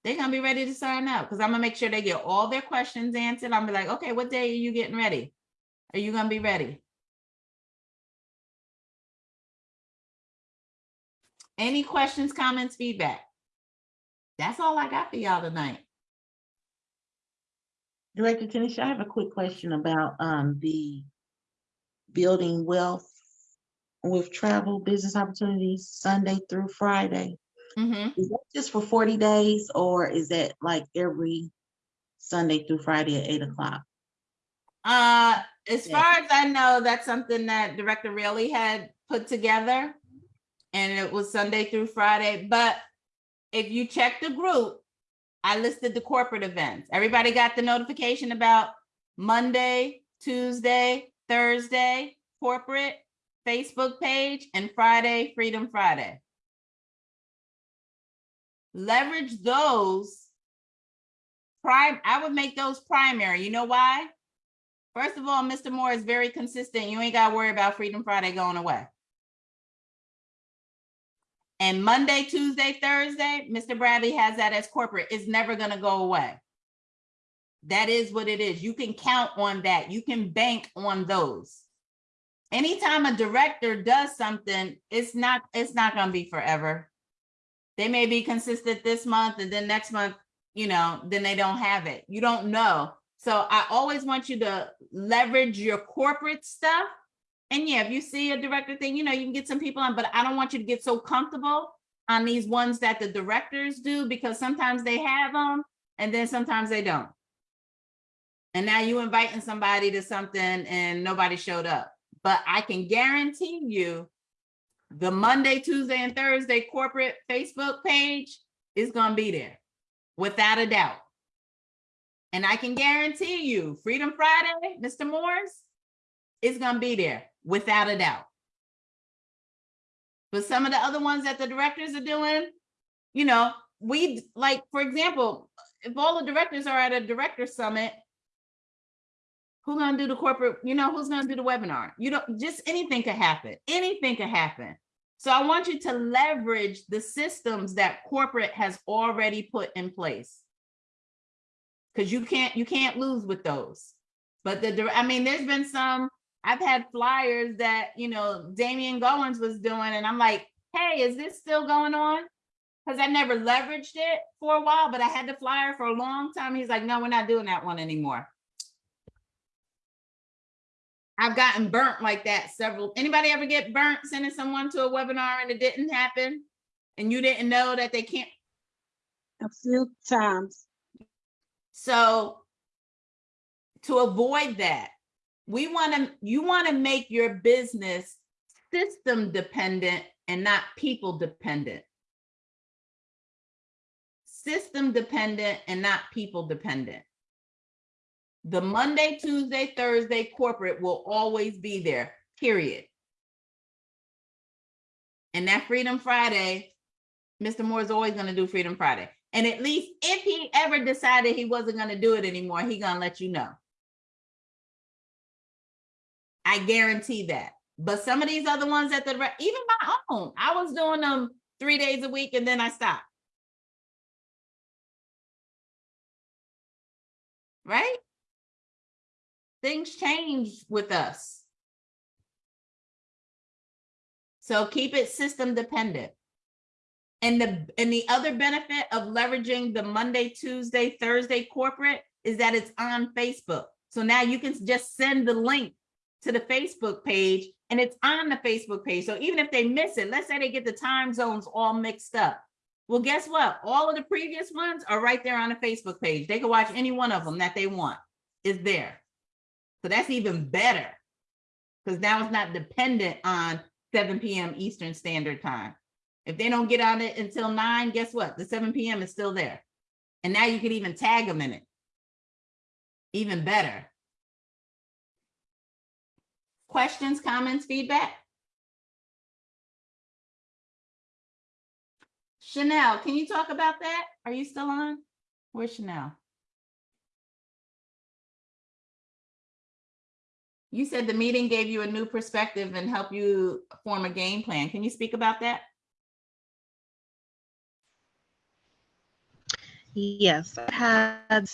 They're gonna be ready to sign up because I'm gonna make sure they get all their questions answered. I'm gonna be like, okay, what day are you getting ready? Are you gonna be ready? Any questions, comments, feedback? That's all I got for y'all tonight. Director Tanisha, I have a quick question about um the building wealth with travel business opportunities Sunday through Friday. Mhm. Is that just for forty days or is that like every Sunday through Friday at eight o'clock? Uh, as Yeah. far as I know, that's something that Director Realey had put together. And it was Sunday through Friday, but if you check the group, I listed the corporate events. Everybody got the notification about Monday, Tuesday, Thursday, corporate, Facebook page, and Friday, Freedom Friday. Leverage those. Prime, I would make those primary. You know why? First of all, Mr. Moore is very consistent. You ain't got to worry about Freedom Friday going away. And Monday, Tuesday, Thursday, Mr. Bradley has that as corporate. It's never going to go away. That is what it is. You can count on that. You can bank on those. Anytime a director does something, it's not it's not going to be forever. They may be consistent this month and then next month, you know, then they don't have it. You don't know. So I always want you to leverage your corporate stuff. And yeah, if you see a director thing, you know, you can get some people on, but I don't want you to get so comfortable on these ones that the directors do because sometimes they have them and then sometimes they don't. And now you inviting somebody to something and nobody showed up. But I can guarantee you the Monday, Tuesday, and Thursday corporate Facebook page is going to be there without a doubt. And I can guarantee you, Freedom Friday, Mr. Moore's, is going to be there without a doubt. But some of the other ones that the directors are doing, you know, we like, for example, if all the directors are at a director summit, who's gonna do the corporate, you know, who's gonna do the webinar? You don't, just anything could happen. Anything could happen. So I want you to leverage the systems that corporate has already put in place. Cause you can't, you can't lose with those. But the, I mean, there's been some, I've had flyers that, you know, Damian Goins was doing and I'm like, hey, is this still going on? Cause I never leveraged it for a while, but I had the flyer for a long time. He's like, no, we're not doing that one anymore. I've gotten burnt like that several. Anybody ever get burnt sending someone to a webinar and it didn't happen? And you didn't know that they can't? A few times. So to avoid that, we want to, you want to make your business system dependent and not people dependent. System dependent and not people dependent. The Monday, Tuesday, Thursday corporate will always be there, period. And that Freedom Friday, Mr. Moore is always going to do Freedom Friday. And at least if he ever decided he wasn't going to do it anymore, he going to let you know. I guarantee that. But some of these other ones at the, even my own, I was doing them three days a week and then I stopped. Right? Things change with us. So keep it system dependent. And the, and the other benefit of leveraging the Monday, Tuesday, Thursday corporate is that it's on Facebook. So now you can just send the link to the Facebook page and it's on the Facebook page. So even if they miss it, let's say they get the time zones all mixed up. Well, guess what? All of the previous ones are right there on the Facebook page. They can watch any one of them that they want. Is there. So that's even better. Because now it's not dependent on 7 p.m. Eastern Standard Time. If they don't get on it until 9, guess what? The 7 p.m. is still there. And now you can even tag them in it. Even better. Questions, comments, feedback? Chanel, can you talk about that? Are you still on? Where's Chanel? You said the meeting gave you a new perspective and helped you form a game plan. Can you speak about that? Yes, I had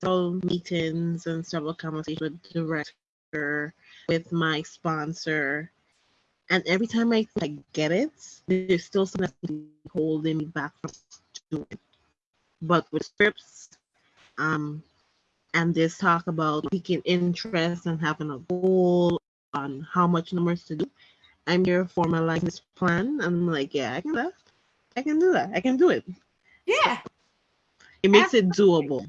several meetings and several conversations with director, with my sponsor. And every time I, I get it, there's still something holding me back from doing it. But with scripts, um, and this talk about piquing interest and having a goal on how much numbers to do, I'm here formalizing this plan. I'm like, yeah, I can do that. I can do that. I can do it. Yeah. It makes it doable.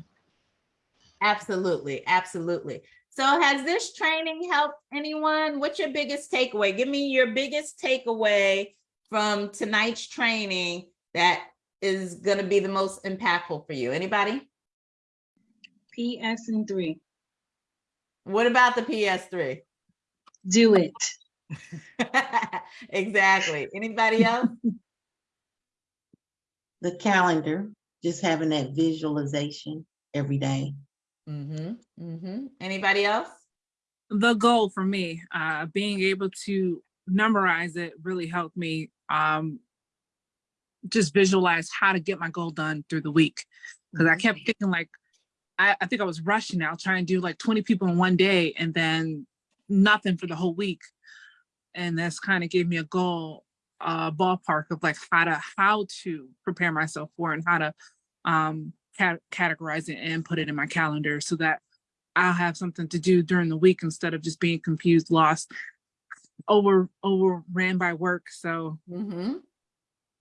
Absolutely, absolutely. So has this training helped anyone? What's your biggest takeaway? Give me your biggest takeaway from tonight's training that is going to be the most impactful for you. Anybody? PS and three. What about the PS3? Do it. exactly. Anybody else? The calendar, just having that visualization every day. Mm-hmm. Mm-hmm. Anybody else? the goal for me, uh, being able to memorize it really helped me um, just visualize how to get my goal done through the week. Because I kept thinking like, I, I think I was rushing out trying to do like 20 people in one day and then nothing for the whole week. And that's kind of gave me a goal, uh, ballpark of like how to how to prepare myself for and how to um, cat- categorize it and put it in my calendar so that I'll have something to do during the week instead of just being confused, lost, over overran by work. So Mm-hmm.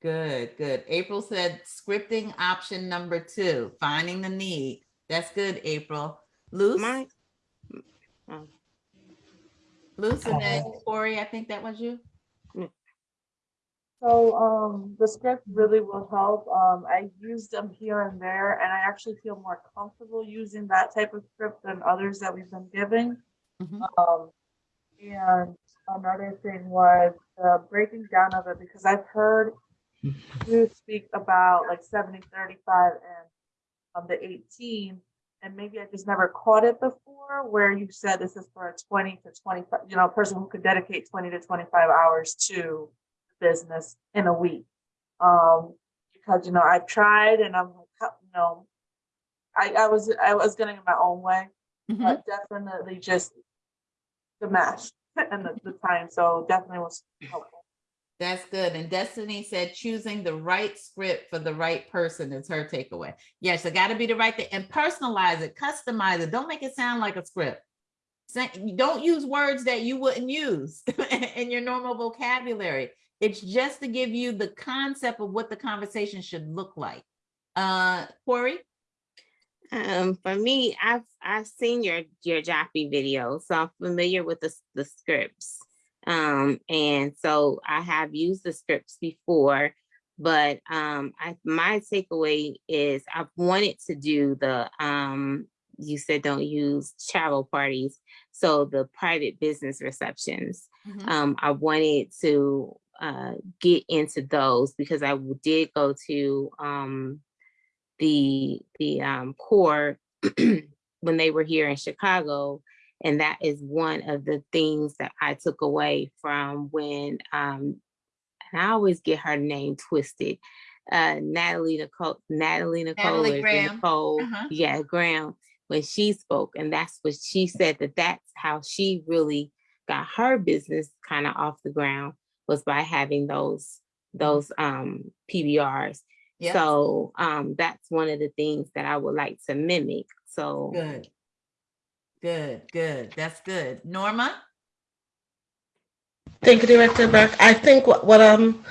Good, good. April said scripting option number two, finding the need. That's good, April. Luce? My, oh, Luce and then Corey, I think that was you. So um, the script really will help. Um, I use them here and there, and I actually feel more comfortable using that type of script than others that we've been giving. Um, and another thing was the breaking down of it because I've heard you speak about like 70, 35 and um, the 18, and maybe I just never caught it before where you said this is for a 20 to 25, you know, a person who could dedicate 20 to 25 hours to business in a week. Um, because you know, I've tried and I'm you know, I, I was I was getting in my own way, but definitely just the match and the, the time. So definitely was helpful. That's good. And Destiny said choosing the right script for the right person is her takeaway. Yes, it got to be the right thing and personalize it, customize it. Don't make it sound like a script. Don't use words that you wouldn't use in your normal vocabulary. It's just to give you the concept of what the conversation should look like. Uh, Corey? Um, for me, I've I've seen your your Joppy video, so I'm familiar with the the scripts. Um, and so I have used the scripts before, but um, I my takeaway is I've wanted to do the um. You said don't use travel parties, so the private business receptions. Mhm. Um, I wanted to uh get into those because I did go to um the the um core when they were here in Chicago And that is one of the things that I took away from when, um, and I always get her name twisted. Uh, Natalie Nicole, Natalie Nicole, Natalie Graham. Nicole, Uh-huh. yeah, Graham, when she spoke, and that's what she said that that's how she really got her business kind of off the ground was by having those those um PBRs. Yep. So um that's one of the things that I would like to mimic. So Good. Good, good. That's good. Norma? Thank you, Director Burke. I think what, what um,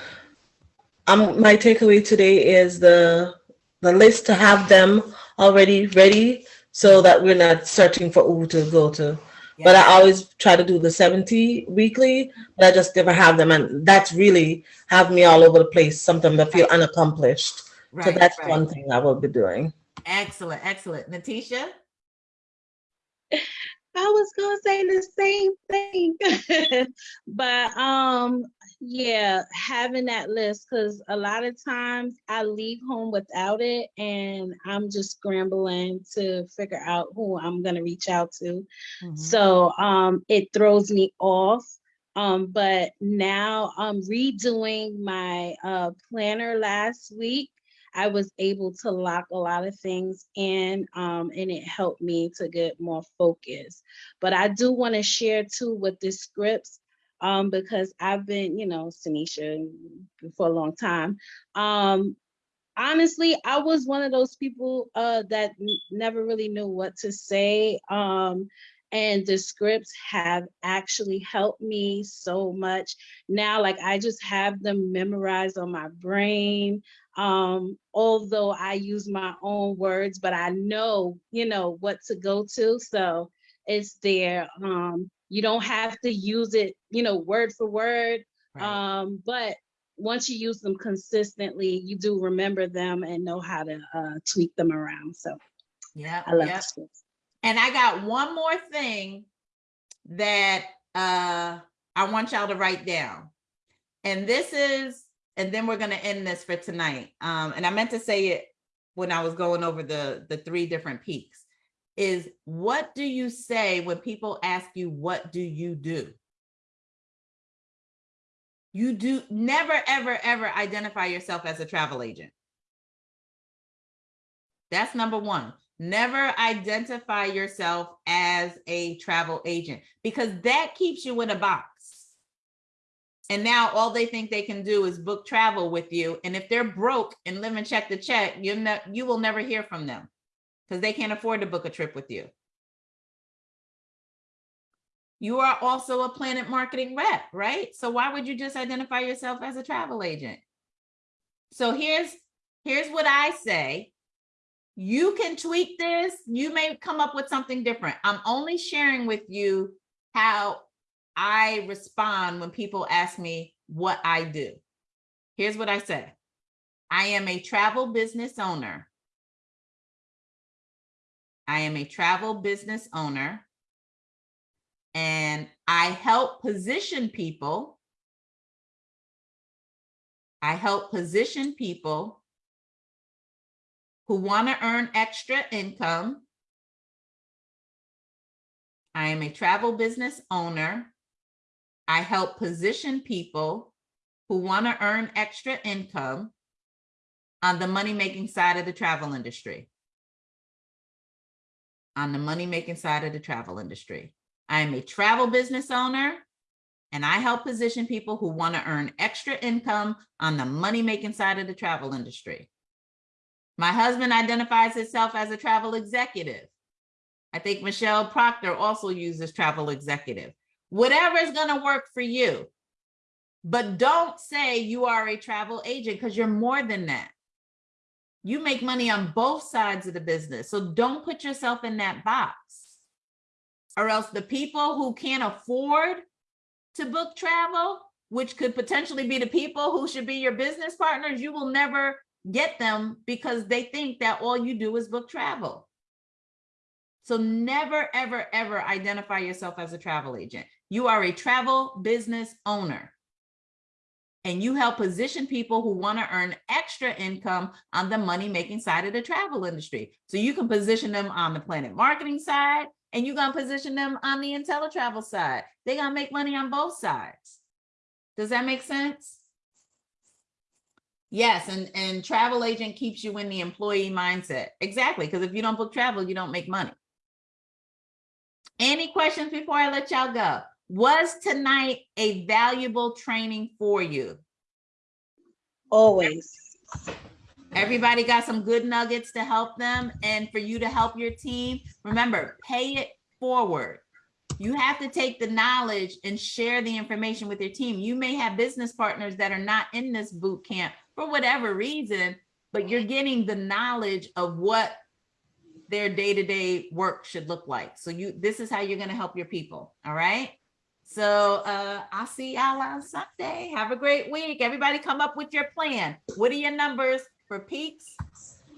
um, my takeaway today is the the list to have them already ready so that we're not searching for who to go to. But I always try to do the 70 weekly, but I just never have them. And that's really have me all over the place. Sometimes I feel unaccomplished. Right, So that's right. one thing I will be doing. Excellent, excellent. Natisha? I was gonna say the same thing, but um, yeah, having that list because a lot of times I leave home without it, and I'm just scrambling to figure out who I'm gonna reach out to. So um, it throws me off. Um, but now I'm redoing my uh, planner last week. I was able to lock a lot of things in, um, and it helped me to get more focus. But I do want to share too with the scripts, um, because I've been, you know, Tanisha for a long time. Um, honestly, I was one of those people uh, that never really knew what to say. Um, and the scripts have actually helped me so much. Now, like I just have them memorized on my brain. Um, although I use my own words, but I know, you know, what to go to. So it's there. Um, you don't have to use it, you know, word for word. Um, but once you use them consistently, you do remember them and know how to uh, tweak them around. So Yeah. I love yep. And I got one more thing that uh I want y'all to write down. And this is, and then we're gonna end this for tonight. Um, and I meant to say it when I was going over the the three different peaks. Is what do you say when people ask you what do you do? You do never, ever, ever identify yourself as a travel agent. That's number one. Never identify yourself as a travel agent because that keeps you in a box. And now all they think they can do is book travel with you. And if they're broke and living check to check, you you will never hear from them because they can't afford to book a trip with you. You are also a planet marketing rep, right? So why would you just identify yourself as a travel agent? So here's here's what I say. You can tweak this. You may come up with something different. I'm only sharing with you how I respond when people ask me what I do. Here's what I say. I am a travel business owner. I am a travel business owner and I help position people. I help position people who want to earn extra income. I am a travel business owner. I help position people who want to earn extra income on the money making side of the travel industry. On the money making side of the travel industry. I am a travel business owner and I help position people who want to earn extra income on the money making side of the travel industry. My husband identifies himself as a travel executive. I think Michelle Proctor also uses travel executive. Whatever is going to work for you. But don't say you are a travel agent because you're more than that. You make money on both sides of the business. So don't put yourself in that box. Or else the people who can't afford to book travel, which could potentially be the people who should be your business partners, you will never get them because they think that all you do is book travel. So never, ever, ever identify yourself as a travel agent. You are a travel business owner. And you help position people who want to earn extra income on the money making side of the travel industry. So you can position them on the planet marketing side and you're gonna position them on the InteleTravel side. They're gonna make money on both sides. Does that make sense? Yes, and, and travel agent keeps you in the employee mindset. Exactly, because if you don't book travel, you don't make money. Any questions before I let y'all go? Was tonight a valuable training for you? Always. Everybody got some good nuggets to help them and for you to help your team. Remember, pay it forward. You have to take the knowledge and share the information with your team. You may have business partners that are not in this boot camp for whatever reason, but you're getting the knowledge of what their day-to-day work should look like. So you, this is how you're gonna help your people, all right? So uh, I'll see y'all on Sunday. Have a great week. Everybody come up with your plan. What are your numbers for peaks,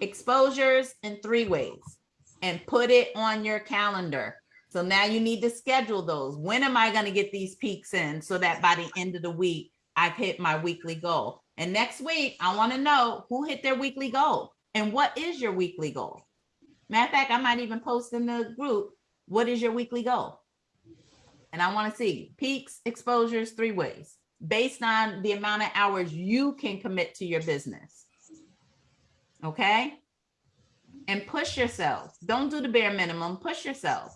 exposures, and three ways? And put it on your calendar. So now you need to schedule those. When am I gonna get these peaks in so that by the end of the week, I've hit my weekly goal? And next week, I wanna know who hit their weekly goal and what is your weekly goal? Matter of fact, I might even post in the group, what is your weekly goal? And I want to see peaks, exposures, three ways, based on the amount of hours you can commit to your business. Okay? And push yourself. Don't do the bare minimum, push yourself.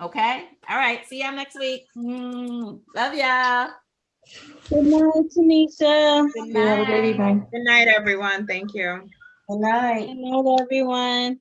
Okay? All right, see y'all next week. Mm, love y'all. Good night, Tanisha. Good Have a great night. evening. Good night, everyone. Thank you. Good night. Good night, everyone.